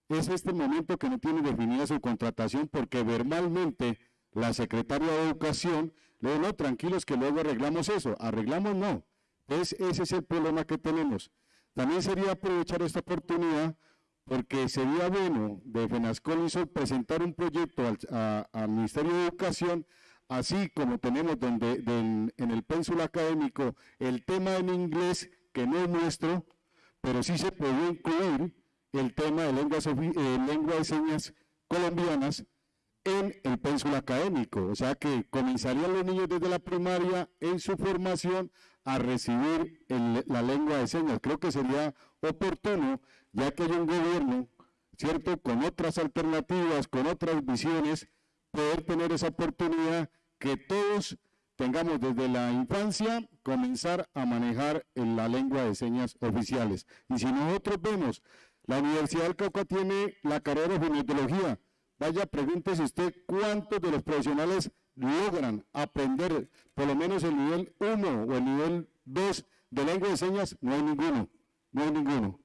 es este momento que no tienen definida su contratación porque verbalmente la secretaria de Educación le dijo, no, tranquilos que luego arreglamos eso. Arreglamos no. ese es el problema que tenemos. También sería aprovechar esta oportunidad porque sería bueno de FENASCOL presentar un proyecto al, Ministerio de Educación, así como tenemos donde en el pénsul académico el tema en inglés, que no es nuestro, pero sí se puede incluir el tema de lenguas, eh, lengua de señas colombianas en el pénsul académico. O sea que comenzarían los niños desde la primaria en su formación a recibir la lengua de señas. Creo que sería oportuno ya que hay un gobierno, ¿cierto?, con otras alternativas, con otras visiones, poder tener esa oportunidad que todos tengamos desde la infancia comenzar a manejar en la lengua de señas oficiales. Y si nosotros vemos, la Universidad del Cauca tiene la carrera de fonoaudiología, vaya, pregúntese usted cuántos de los profesionales logran aprender por lo menos el nivel 1 o el nivel 2 de lengua de señas, no hay ninguno, no hay ninguno.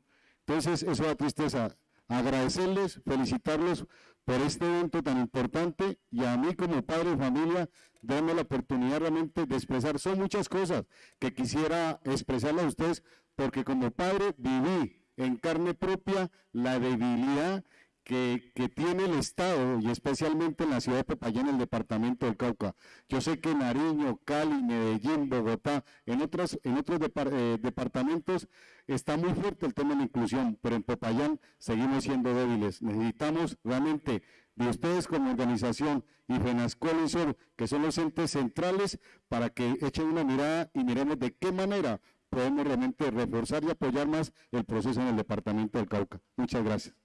Entonces, eso da tristeza. agradecerles, felicitarlos por este evento tan importante y a mí como padre de familia, darme la oportunidad realmente de expresar. Son muchas cosas que quisiera expresarles a ustedes porque como padre viví en carne propia la debilidad que, tiene el Estado y especialmente en la ciudad de Popayán, el departamento del Cauca. Yo sé que Nariño, Cali, Medellín, Bogotá, en otros, en otros eh, departamentos está muy fuerte el tema de la inclusión, pero en Popayán seguimos siendo débiles. Necesitamos realmente de ustedes como organización y FENASCOL y SOR, que son los entes centrales, para que echen una mirada y miremos de qué manera podemos realmente reforzar y apoyar más el proceso en el departamento del Cauca. Muchas gracias.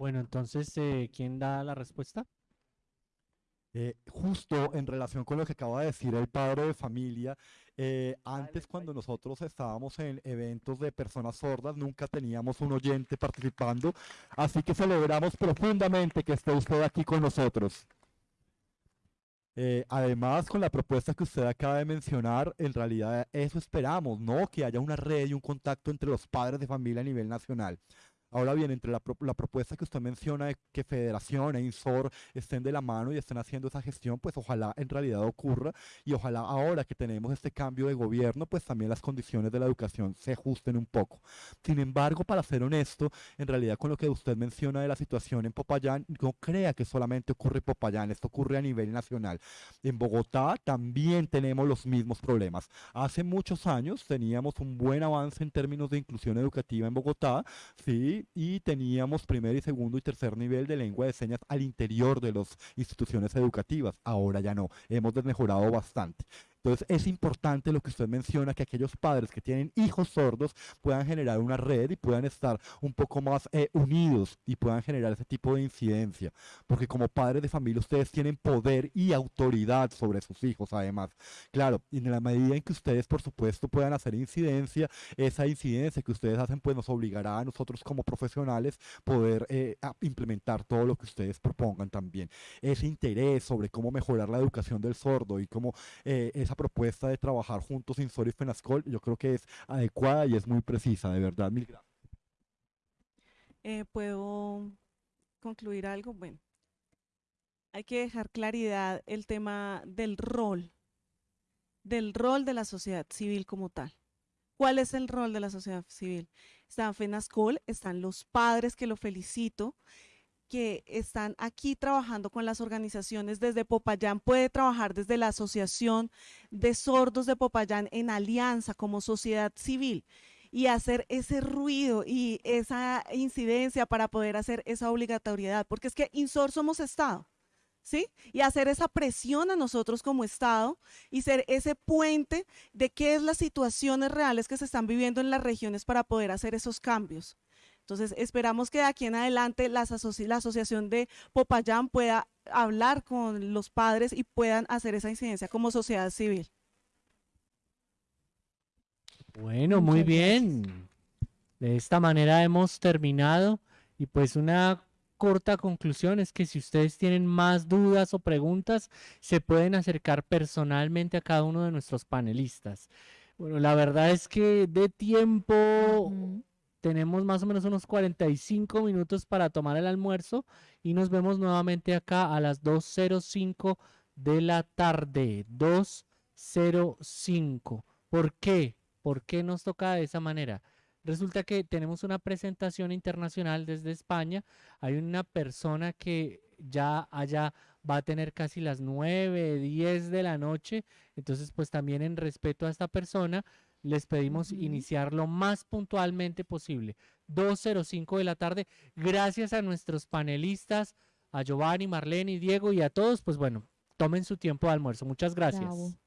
Bueno, entonces, eh, ¿quién da la respuesta? Eh, justo en relación con lo que acaba de decir el padre de familia, eh, antes cuando nosotros estábamos en eventos de personas sordas, nunca teníamos un oyente participando, así que celebramos profundamente que esté usted aquí con nosotros. además, con la propuesta que usted acaba de mencionar, en realidad eso esperamos, ¿no? Que haya una red y un contacto entre los padres de familia a nivel nacional. Ahora bien, entre la, propuesta que usted menciona de que Federación e INSOR estén de la mano y estén haciendo esa gestión, pues ojalá en realidad ocurra y ojalá ahora que tenemos este cambio de gobierno, pues también las condiciones de la educación se ajusten un poco. Sin embargo, para ser honesto, en realidad con lo que usted menciona de la situación en Popayán, no crea que solamente ocurre en Popayán, esto ocurre a nivel nacional. En Bogotá también tenemos los mismos problemas. Hace muchos años teníamos un buen avance en términos de inclusión educativa en Bogotá, sí, y teníamos primer y segundo y tercer nivel de lengua de señas al interior de las instituciones educativas. Ahora ya no, hemos mejorado bastante. Entonces es importante lo que usted menciona, que aquellos padres que tienen hijos sordos puedan generar una red y puedan estar un poco más eh, unidos y puedan generar ese tipo de incidencia. Porque como padres de familia ustedes tienen poder y autoridad sobre sus hijos además. Claro, y en la medida en que ustedes por supuesto puedan hacer incidencia, esa incidencia que ustedes hacen pues nos obligará a nosotros como profesionales poder eh, implementar todo lo que ustedes propongan también. Ese interés sobre cómo mejorar la educación del sordo y cómo eh, esa propuesta de trabajar juntos Insor y Fenascol, yo creo que es adecuada y es muy precisa, de verdad. Mil gracias. Eh, ¿Puedo concluir algo? Bueno, hay que dejar claridad el tema del rol, del rol de la sociedad civil como tal. ¿Cuál es el rol de la sociedad civil? Está FENASCOL, están los padres que lo felicito, que están aquí trabajando con las organizaciones desde Popayán, puede trabajar desde la Asociación de Sordos de Popayán en alianza como sociedad civil y hacer ese ruido y esa incidencia para poder hacer esa obligatoriedad, porque es que INSOR somos Estado. ¿Sí? Y hacer esa presión a nosotros como Estado y ser ese puente de qué es las situaciones reales que se están viviendo en las regiones para poder hacer esos cambios. Entonces, esperamos que de aquí en adelante la asociación de Popayán pueda hablar con los padres y puedan hacer esa incidencia como sociedad civil. Bueno, muy bien. De esta manera hemos terminado y pues una corta conclusión es que si ustedes tienen más dudas o preguntas, se pueden acercar personalmente a cada uno de nuestros panelistas. Bueno, la verdad es que de tiempo tenemos más o menos unos 45 minutos para tomar el almuerzo y nos vemos nuevamente acá a las 2.05 de la tarde. 2.05. ¿Por qué? ¿Por qué nos toca de esa manera? Resulta que tenemos una presentación internacional desde España. Hay una persona que ya allá va a tener casi las 9, 10 de la noche. Entonces, pues también en respeto a esta persona, les pedimos iniciar lo más puntualmente posible. 2.05 de la tarde. Gracias a nuestros panelistas, a Giovanni, Marlene y Diego y a todos, pues bueno, tomen su tiempo de almuerzo. Muchas gracias.